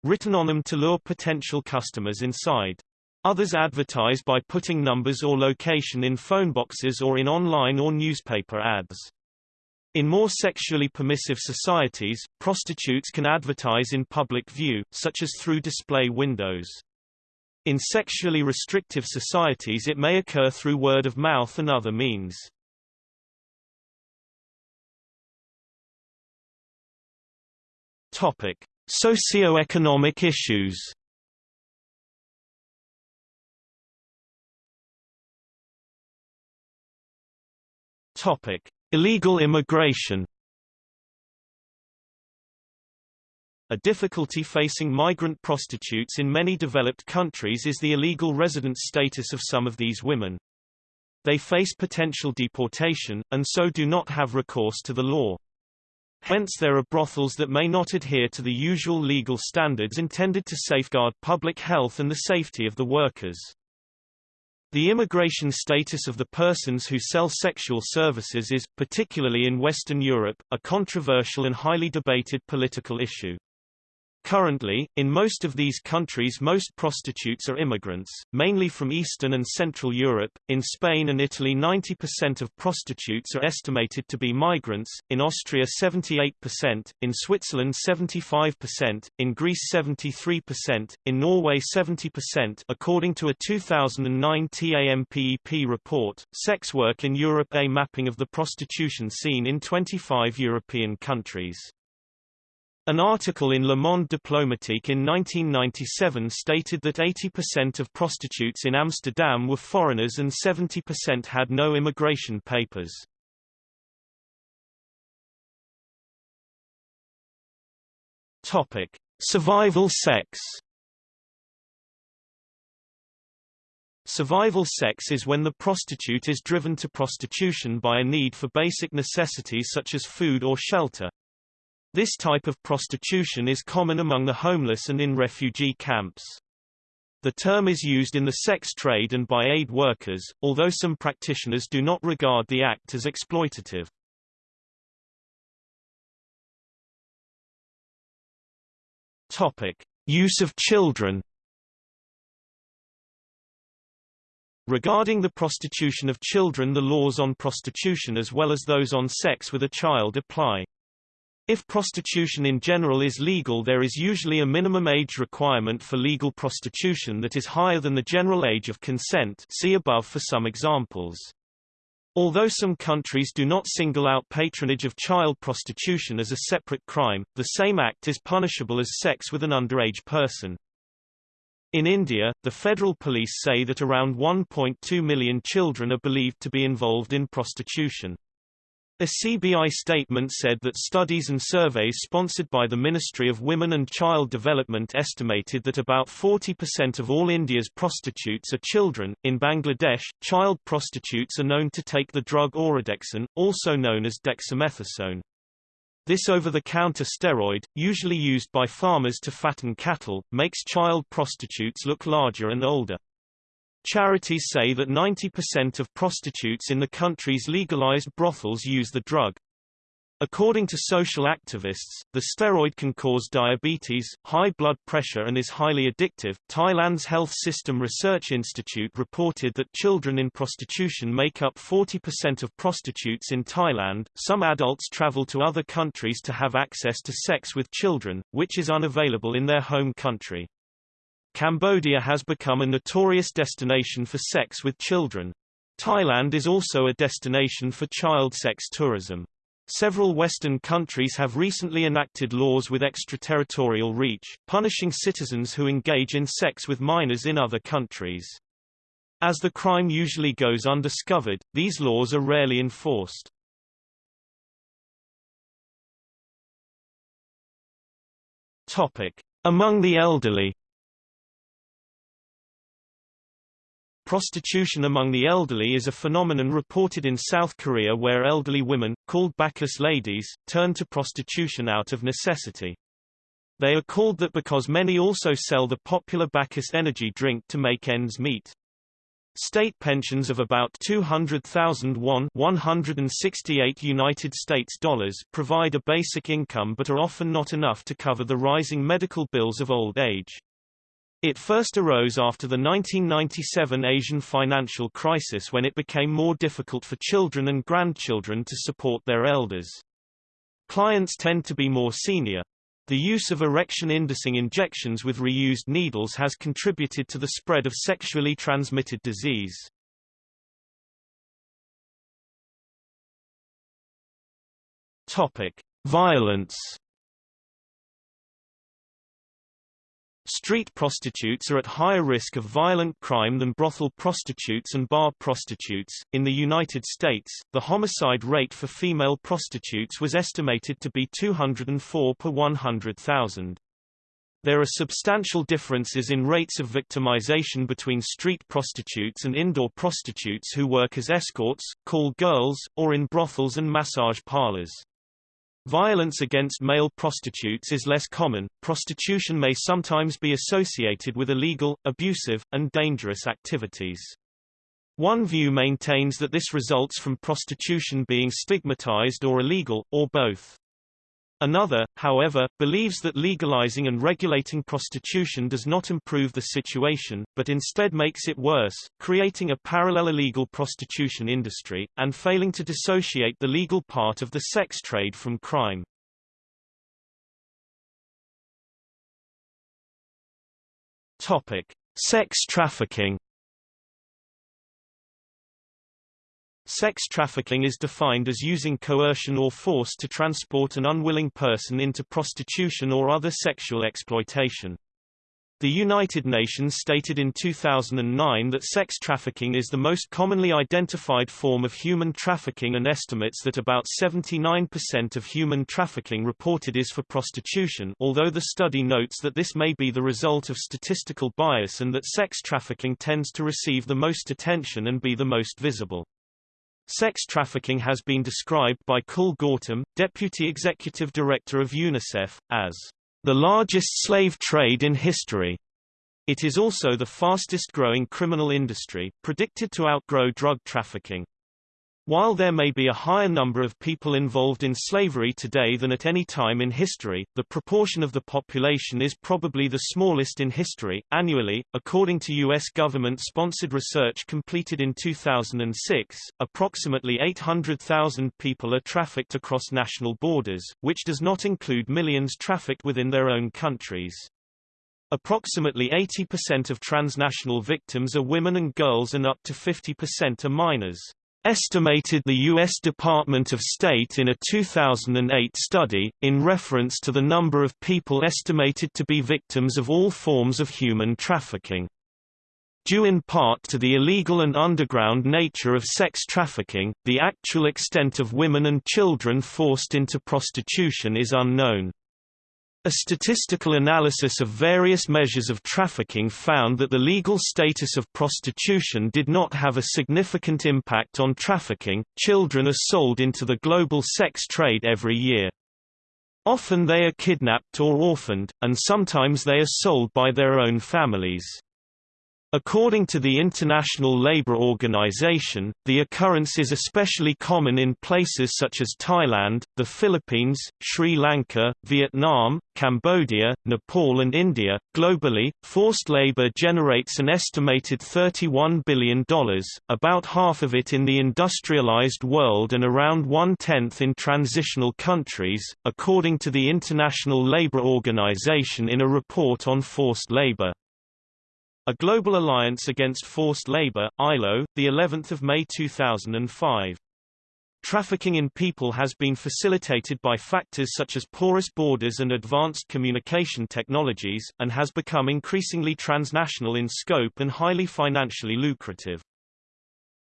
written on them to lure potential customers inside. Others advertise by putting numbers or location in phone boxes or in online or newspaper ads. In more sexually permissive societies, prostitutes can advertise in public view, such as through display windows. In sexually restrictive societies it may occur through word of mouth and other means. Topic: Socio-economic issues Topic: Illegal immigration. A difficulty facing migrant prostitutes in many developed countries is the illegal residence status of some of these women. They face potential deportation, and so do not have recourse to the law. Hence there are brothels that may not adhere to the usual legal standards intended to safeguard public health and the safety of the workers. The immigration status of the persons who sell sexual services is, particularly in Western Europe, a controversial and highly debated political issue. Currently, in most of these countries most prostitutes are immigrants, mainly from Eastern and Central Europe. In Spain and Italy 90% of prostitutes are estimated to be migrants, in Austria 78%, in Switzerland 75%, in Greece 73%, in Norway 70% according to a 2009 TAMPEP report. Sex work in Europe A mapping of the prostitution scene in 25 European countries. An article in Le Monde Diplomatique in 1997 stated that 80% of prostitutes in Amsterdam were foreigners and 70% had no immigration papers. Topic: Survival sex. Survival sex is when the prostitute is driven to prostitution by a need for basic necessities such as food or shelter. This type of prostitution is common among the homeless and in refugee camps. The term is used in the sex trade and by aid workers, although some practitioners do not regard the act as exploitative. Topic: Use of children Regarding the prostitution of children the laws on prostitution as well as those on sex with a child apply. If prostitution in general is legal there is usually a minimum age requirement for legal prostitution that is higher than the general age of consent see above for some examples. Although some countries do not single out patronage of child prostitution as a separate crime, the same act is punishable as sex with an underage person. In India, the federal police say that around 1.2 million children are believed to be involved in prostitution. A CBI statement said that studies and surveys sponsored by the Ministry of Women and Child Development estimated that about 40% of all India's prostitutes are children. In Bangladesh, child prostitutes are known to take the drug Oradexon, also known as dexamethasone. This over-the-counter steroid, usually used by farmers to fatten cattle, makes child prostitutes look larger and older. Charities say that 90% of prostitutes in the country's legalized brothels use the drug. According to social activists, the steroid can cause diabetes, high blood pressure and is highly addictive. Thailand's Health System Research Institute reported that children in prostitution make up 40% of prostitutes in Thailand. Some adults travel to other countries to have access to sex with children, which is unavailable in their home country. Cambodia has become a notorious destination for sex with children. Thailand is also a destination for child sex tourism. Several Western countries have recently enacted laws with extraterritorial reach, punishing citizens who engage in sex with minors in other countries. As the crime usually goes undiscovered, these laws are rarely enforced. Among the elderly Prostitution among the elderly is a phenomenon reported in South Korea where elderly women, called Bacchus ladies, turn to prostitution out of necessity. They are called that because many also sell the popular Bacchus energy drink to make ends meet. State pensions of about 200,000 won 168 United States dollars provide a basic income but are often not enough to cover the rising medical bills of old age. It first arose after the 1997 Asian financial crisis when it became more difficult for children and grandchildren to support their elders. Clients tend to be more senior. The use of erection-inducing injections with reused needles has contributed to the spread of sexually transmitted disease. Topic: Violence Street prostitutes are at higher risk of violent crime than brothel prostitutes and bar prostitutes. In the United States, the homicide rate for female prostitutes was estimated to be 204 per 100,000. There are substantial differences in rates of victimization between street prostitutes and indoor prostitutes who work as escorts, call girls, or in brothels and massage parlors. Violence against male prostitutes is less common. Prostitution may sometimes be associated with illegal, abusive, and dangerous activities. One view maintains that this results from prostitution being stigmatized or illegal, or both. Another, however, believes that legalizing and regulating prostitution does not improve the situation, but instead makes it worse, creating a parallel illegal prostitution industry, and failing to dissociate the legal part of the sex trade from crime. Topic. Sex trafficking Sex trafficking is defined as using coercion or force to transport an unwilling person into prostitution or other sexual exploitation. The United Nations stated in 2009 that sex trafficking is the most commonly identified form of human trafficking and estimates that about 79% of human trafficking reported is for prostitution although the study notes that this may be the result of statistical bias and that sex trafficking tends to receive the most attention and be the most visible. Sex trafficking has been described by Kul Gautam, Deputy Executive Director of UNICEF, as the largest slave trade in history. It is also the fastest growing criminal industry, predicted to outgrow drug trafficking. While there may be a higher number of people involved in slavery today than at any time in history, the proportion of the population is probably the smallest in history. Annually, according to U.S. government sponsored research completed in 2006, approximately 800,000 people are trafficked across national borders, which does not include millions trafficked within their own countries. Approximately 80% of transnational victims are women and girls and up to 50% are minors estimated the U.S. Department of State in a 2008 study, in reference to the number of people estimated to be victims of all forms of human trafficking. Due in part to the illegal and underground nature of sex trafficking, the actual extent of women and children forced into prostitution is unknown. A statistical analysis of various measures of trafficking found that the legal status of prostitution did not have a significant impact on trafficking. Children are sold into the global sex trade every year. Often they are kidnapped or orphaned, and sometimes they are sold by their own families. According to the International Labour Organization, the occurrence is especially common in places such as Thailand, the Philippines, Sri Lanka, Vietnam, Cambodia, Nepal, and India. Globally, forced labor generates an estimated $31 billion, about half of it in the industrialized world and around one tenth in transitional countries, according to the International Labour Organization in a report on forced labor. A Global Alliance Against Forced Labor, ILO, the 11th of May 2005. Trafficking in people has been facilitated by factors such as porous borders and advanced communication technologies, and has become increasingly transnational in scope and highly financially lucrative.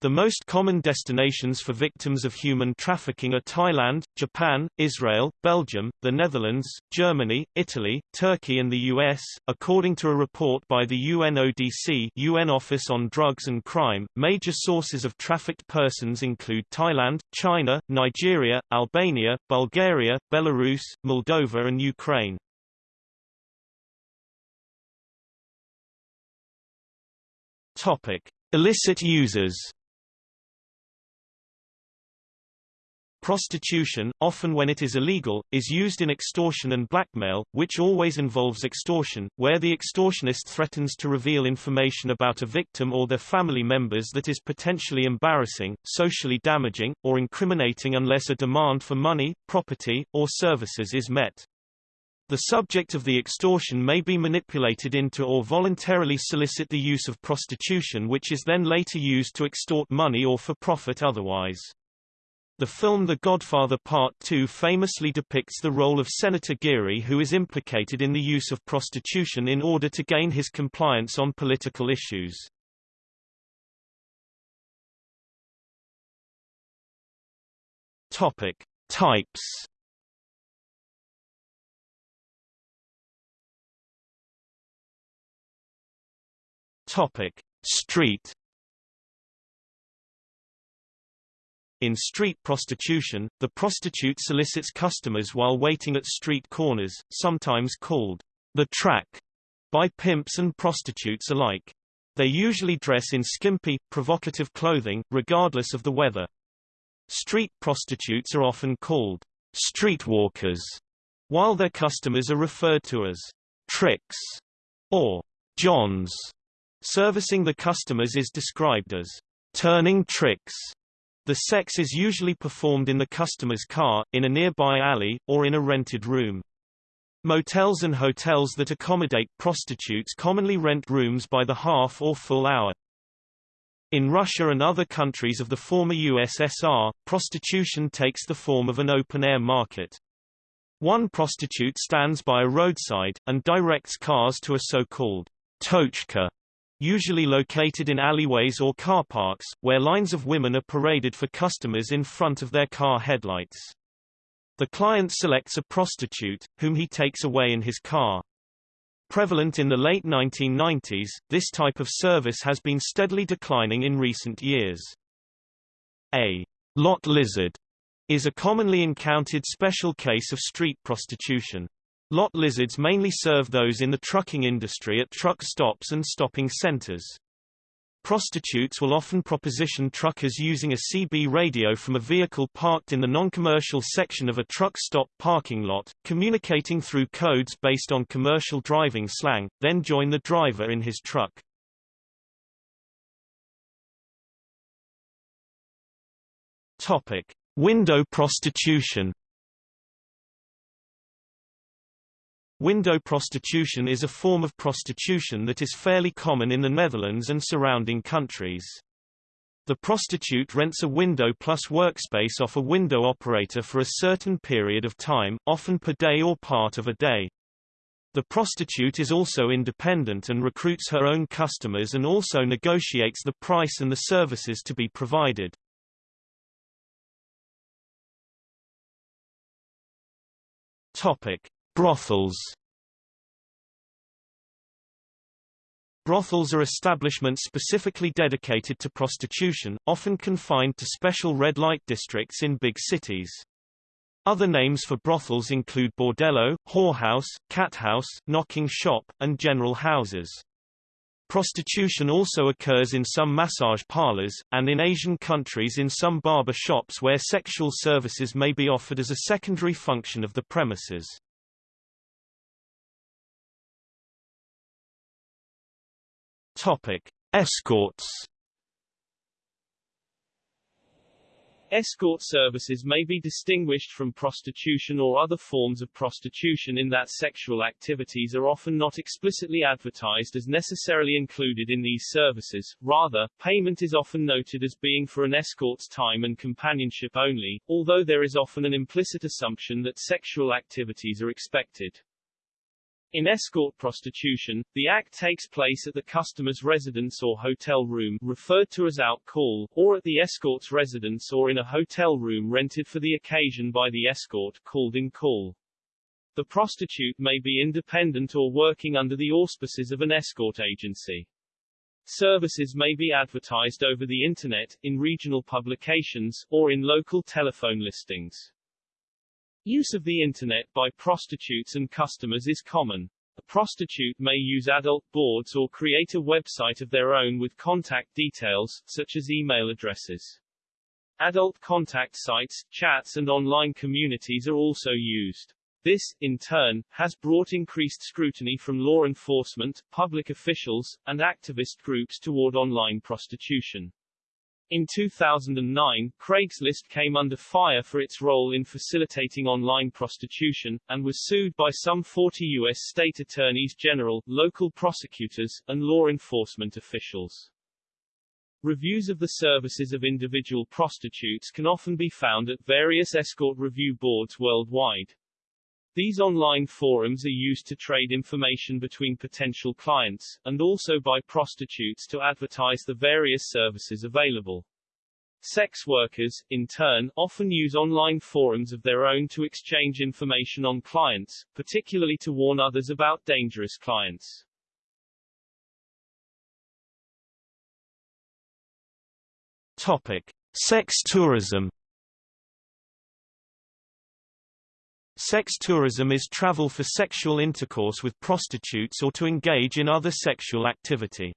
The most common destinations for victims of human trafficking are Thailand, Japan, Israel, Belgium, the Netherlands, Germany, Italy, Turkey and the US. According to a report by the UNODC UN Office on Drugs and Crime, major sources of trafficked persons include Thailand, China, Nigeria, Albania, Bulgaria, Belarus, Moldova and Ukraine. Topic: Illicit users Prostitution, often when it is illegal, is used in extortion and blackmail, which always involves extortion, where the extortionist threatens to reveal information about a victim or their family members that is potentially embarrassing, socially damaging, or incriminating unless a demand for money, property, or services is met. The subject of the extortion may be manipulated into or voluntarily solicit the use of prostitution which is then later used to extort money or for profit otherwise. The film The Godfather Part II famously depicts the role of Senator Geary who is implicated in the use of prostitution in order to gain his compliance on political issues. Topic. Types Topic. Street In street prostitution, the prostitute solicits customers while waiting at street corners, sometimes called the track by pimps and prostitutes alike. They usually dress in skimpy, provocative clothing, regardless of the weather. Street prostitutes are often called streetwalkers, while their customers are referred to as tricks or johns. Servicing the customers is described as turning tricks. The sex is usually performed in the customer's car, in a nearby alley, or in a rented room. Motels and hotels that accommodate prostitutes commonly rent rooms by the half or full hour. In Russia and other countries of the former USSR, prostitution takes the form of an open-air market. One prostitute stands by a roadside, and directs cars to a so-called tochka usually located in alleyways or car parks, where lines of women are paraded for customers in front of their car headlights. The client selects a prostitute, whom he takes away in his car. Prevalent in the late 1990s, this type of service has been steadily declining in recent years. A lot lizard is a commonly encountered special case of street prostitution. Lot lizards mainly serve those in the trucking industry at truck stops and stopping centers. Prostitutes will often proposition truckers using a CB radio from a vehicle parked in the non-commercial section of a truck stop parking lot, communicating through codes based on commercial driving slang, then join the driver in his truck. Topic: Window prostitution. Window prostitution is a form of prostitution that is fairly common in the Netherlands and surrounding countries. The prostitute rents a window plus workspace off a window operator for a certain period of time, often per day or part of a day. The prostitute is also independent and recruits her own customers and also negotiates the price and the services to be provided. Topic: Brothels Brothels are establishments specifically dedicated to prostitution, often confined to special red light districts in big cities. Other names for brothels include bordello, whorehouse, cathouse, knocking shop, and general houses. Prostitution also occurs in some massage parlors, and in Asian countries in some barber shops where sexual services may be offered as a secondary function of the premises. Topic: Escorts. Escort services may be distinguished from prostitution or other forms of prostitution in that sexual activities are often not explicitly advertised as necessarily included in these services, rather, payment is often noted as being for an escort's time and companionship only, although there is often an implicit assumption that sexual activities are expected. In escort prostitution, the act takes place at the customer's residence or hotel room referred to as out call, or at the escort's residence or in a hotel room rented for the occasion by the escort called in call. The prostitute may be independent or working under the auspices of an escort agency. Services may be advertised over the Internet, in regional publications, or in local telephone listings. Use of the Internet by prostitutes and customers is common. A prostitute may use adult boards or create a website of their own with contact details, such as email addresses. Adult contact sites, chats and online communities are also used. This, in turn, has brought increased scrutiny from law enforcement, public officials, and activist groups toward online prostitution. In 2009, Craigslist came under fire for its role in facilitating online prostitution, and was sued by some 40 U.S. state attorneys general, local prosecutors, and law enforcement officials. Reviews of the services of individual prostitutes can often be found at various escort review boards worldwide. These online forums are used to trade information between potential clients, and also by prostitutes to advertise the various services available. Sex workers, in turn, often use online forums of their own to exchange information on clients, particularly to warn others about dangerous clients. Topic. Sex tourism Sex tourism is travel for sexual intercourse with prostitutes or to engage in other sexual activity.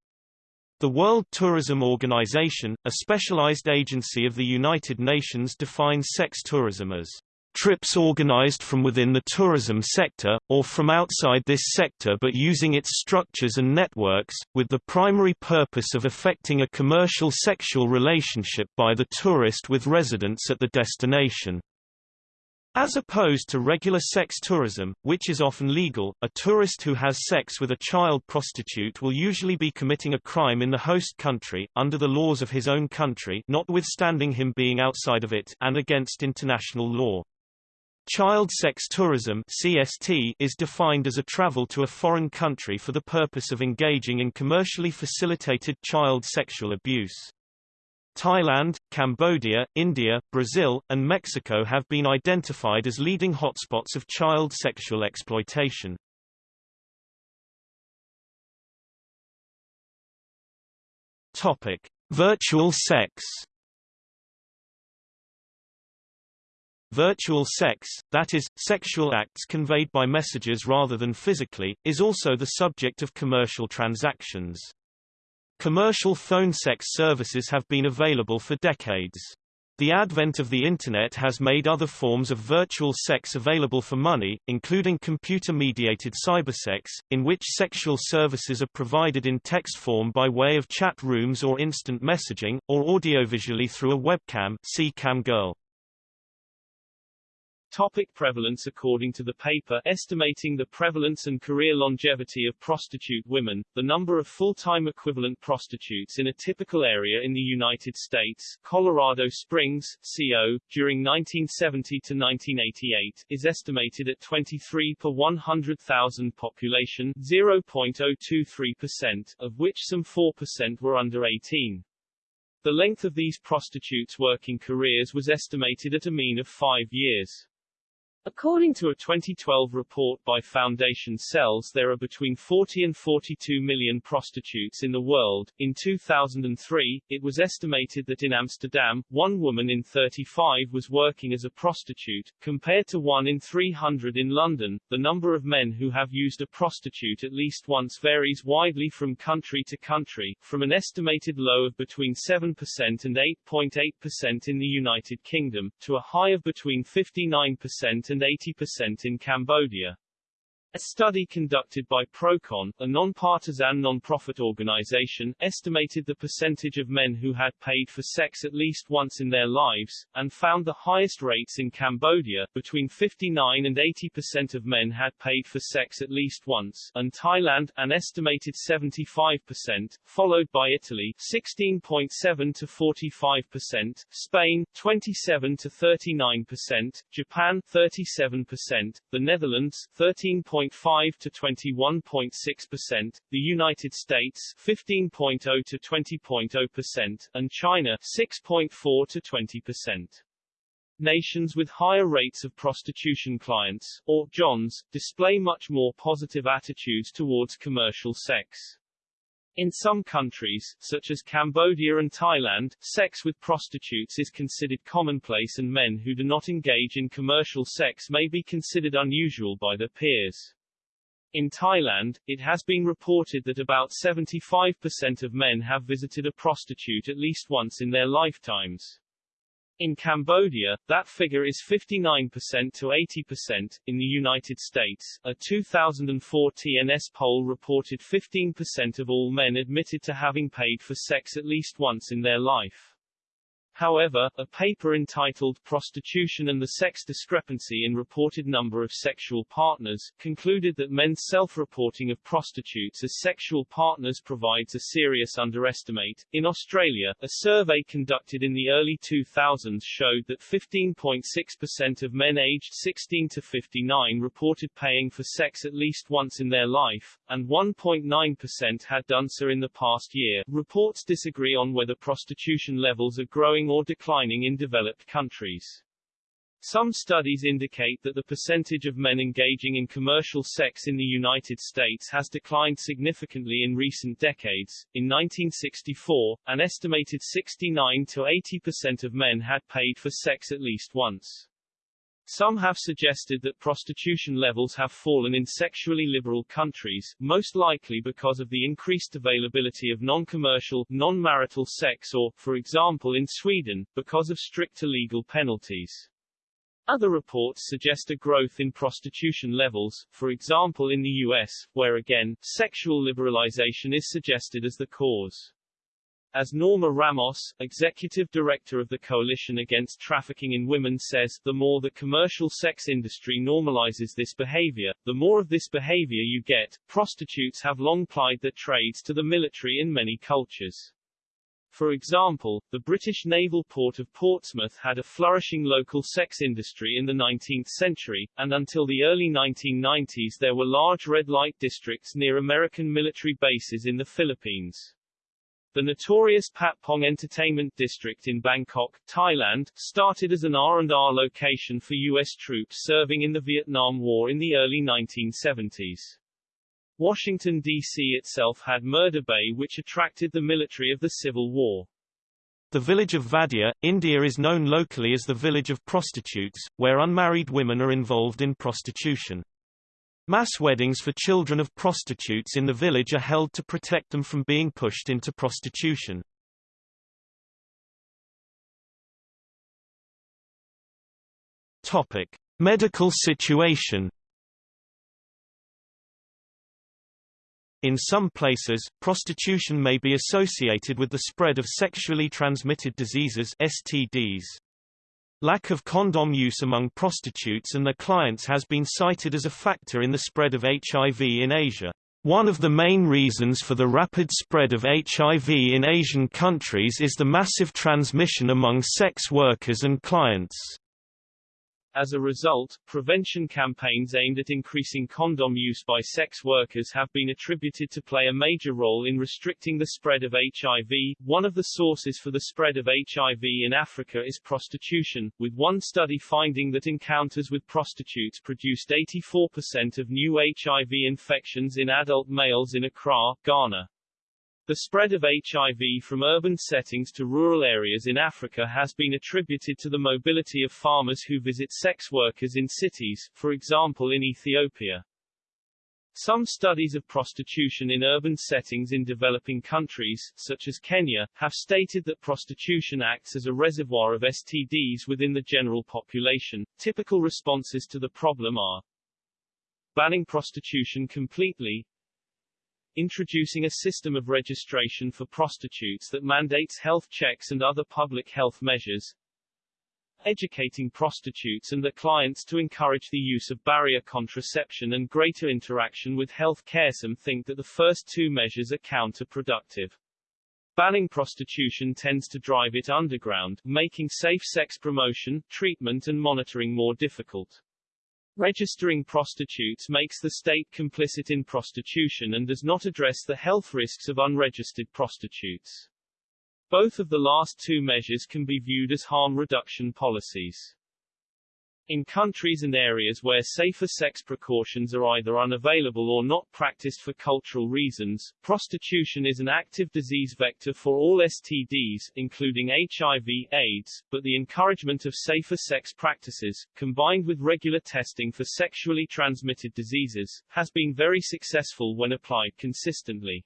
The World Tourism Organization, a specialized agency of the United Nations defines sex tourism as trips organized from within the tourism sector, or from outside this sector but using its structures and networks, with the primary purpose of effecting a commercial sexual relationship by the tourist with residents at the destination. As opposed to regular sex tourism, which is often legal, a tourist who has sex with a child prostitute will usually be committing a crime in the host country, under the laws of his own country notwithstanding him being outside of it and against international law. Child sex tourism CST is defined as a travel to a foreign country for the purpose of engaging in commercially facilitated child sexual abuse. Thailand, Cambodia, India, Brazil, and Mexico have been identified as leading hotspots of child sexual exploitation. Topic: Virtual sex. Virtual sex, that is, sexual acts conveyed by messages rather than physically, is also the subject of commercial transactions. Commercial phone sex services have been available for decades. The advent of the Internet has made other forms of virtual sex available for money, including computer-mediated cybersex, in which sexual services are provided in text form by way of chat rooms or instant messaging, or audiovisually through a webcam see Camgirl. Topic prevalence According to the paper Estimating the Prevalence and Career Longevity of Prostitute Women, the number of full-time equivalent prostitutes in a typical area in the United States, Colorado Springs, CO, during 1970 to 1988, is estimated at 23 per 100,000 population 0.023%, of which some 4% were under 18. The length of these prostitutes' working careers was estimated at a mean of five years. According to a 2012 report by Fondation Scelles there are between 40 and 42 million prostitutes in the world. In 2003, it was estimated that in Amsterdam, one woman in 35 was working as a prostitute, compared to one in 300 in London. The number of men who have used a prostitute at least once varies widely from country to country, from an estimated low of between 7% and 8.8% in the United Kingdom, to a high of between 59% and 80% in Cambodia. A study conducted by Procon, a non-partisan non-profit organization, estimated the percentage of men who had paid for sex at least once in their lives, and found the highest rates in Cambodia, between 59 and 80% of men had paid for sex at least once, and Thailand, an estimated 75%, followed by Italy, 16.7 to 45%, Spain, 27 to 39%, Japan, 37%, the Netherlands, 13. 20.5 to 21.6%, the United States 15.0 to 20.0%, and China 6.4 to 20%. Nations with higher rates of prostitution clients, or Johns, display much more positive attitudes towards commercial sex. In some countries, such as Cambodia and Thailand, sex with prostitutes is considered commonplace and men who do not engage in commercial sex may be considered unusual by their peers. In Thailand, it has been reported that about 75% of men have visited a prostitute at least once in their lifetimes. In Cambodia, that figure is 59% to 80%. In the United States, a 2004 TNS poll reported 15% of all men admitted to having paid for sex at least once in their life. However, a paper entitled Prostitution and the Sex Discrepancy in Reported Number of Sexual Partners, concluded that men's self-reporting of prostitutes as sexual partners provides a serious underestimate. In Australia, a survey conducted in the early 2000s showed that 15.6% of men aged 16 to 59 reported paying for sex at least once in their life, and 1.9% had done so in the past year. Reports disagree on whether prostitution levels are growing or declining in developed countries. Some studies indicate that the percentage of men engaging in commercial sex in the United States has declined significantly in recent decades. In 1964, an estimated 69 to 80% of men had paid for sex at least once. Some have suggested that prostitution levels have fallen in sexually liberal countries, most likely because of the increased availability of non-commercial, non-marital sex or, for example in Sweden, because of stricter legal penalties. Other reports suggest a growth in prostitution levels, for example in the U.S., where again, sexual liberalization is suggested as the cause. As Norma Ramos, executive director of the Coalition Against Trafficking in Women says, the more the commercial sex industry normalizes this behavior, the more of this behavior you get. Prostitutes have long plied their trades to the military in many cultures. For example, the British naval port of Portsmouth had a flourishing local sex industry in the 19th century, and until the early 1990s there were large red light districts near American military bases in the Philippines. The notorious Patpong Entertainment District in Bangkok, Thailand, started as an R&R location for U.S. troops serving in the Vietnam War in the early 1970s. Washington, D.C. itself had Murder Bay which attracted the military of the Civil War. The village of Vadia, India is known locally as the village of prostitutes, where unmarried women are involved in prostitution. Mass weddings for children of prostitutes in the village are held to protect them from being pushed into prostitution. Topic: Medical situation. In some places, prostitution may be associated with the spread of sexually transmitted diseases STDs. Lack of condom use among prostitutes and their clients has been cited as a factor in the spread of HIV in Asia. One of the main reasons for the rapid spread of HIV in Asian countries is the massive transmission among sex workers and clients. As a result, prevention campaigns aimed at increasing condom use by sex workers have been attributed to play a major role in restricting the spread of HIV. One of the sources for the spread of HIV in Africa is prostitution, with one study finding that encounters with prostitutes produced 84% of new HIV infections in adult males in Accra, Ghana. The spread of HIV from urban settings to rural areas in Africa has been attributed to the mobility of farmers who visit sex workers in cities, for example in Ethiopia. Some studies of prostitution in urban settings in developing countries, such as Kenya, have stated that prostitution acts as a reservoir of STDs within the general population. Typical responses to the problem are banning prostitution completely, introducing a system of registration for prostitutes that mandates health checks and other public health measures, educating prostitutes and their clients to encourage the use of barrier contraception and greater interaction with health care. Some think that the first two measures are counterproductive. Banning prostitution tends to drive it underground, making safe sex promotion, treatment and monitoring more difficult. Registering prostitutes makes the state complicit in prostitution and does not address the health risks of unregistered prostitutes. Both of the last two measures can be viewed as harm reduction policies. In countries and areas where safer sex precautions are either unavailable or not practiced for cultural reasons, prostitution is an active disease vector for all STDs, including HIV, AIDS, but the encouragement of safer sex practices, combined with regular testing for sexually transmitted diseases, has been very successful when applied consistently.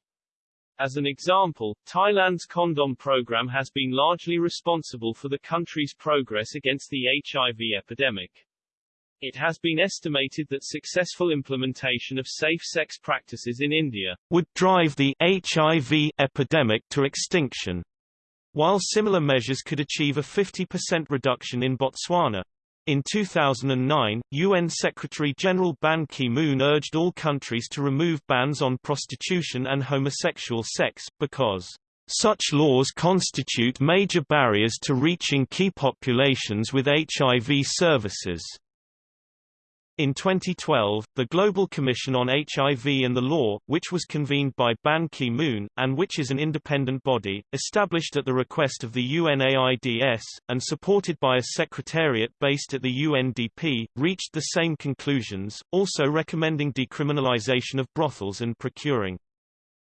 As an example, Thailand's condom program has been largely responsible for the country's progress against the HIV epidemic. It has been estimated that successful implementation of safe sex practices in India would drive the HIV epidemic to extinction, while similar measures could achieve a 50% reduction in Botswana. In 2009, UN Secretary-General Ban Ki-moon urged all countries to remove bans on prostitution and homosexual sex, because such laws constitute major barriers to reaching key populations with HIV services. In 2012, the Global Commission on HIV and the Law, which was convened by Ban Ki-moon, and which is an independent body, established at the request of the UNAIDS, and supported by a secretariat based at the UNDP, reached the same conclusions, also recommending decriminalization of brothels and procuring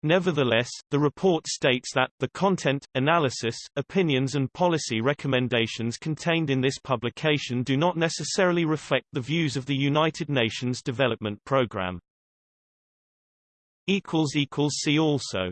Nevertheless, the report states that, the content, analysis, opinions and policy recommendations contained in this publication do not necessarily reflect the views of the United Nations Development Programme. See also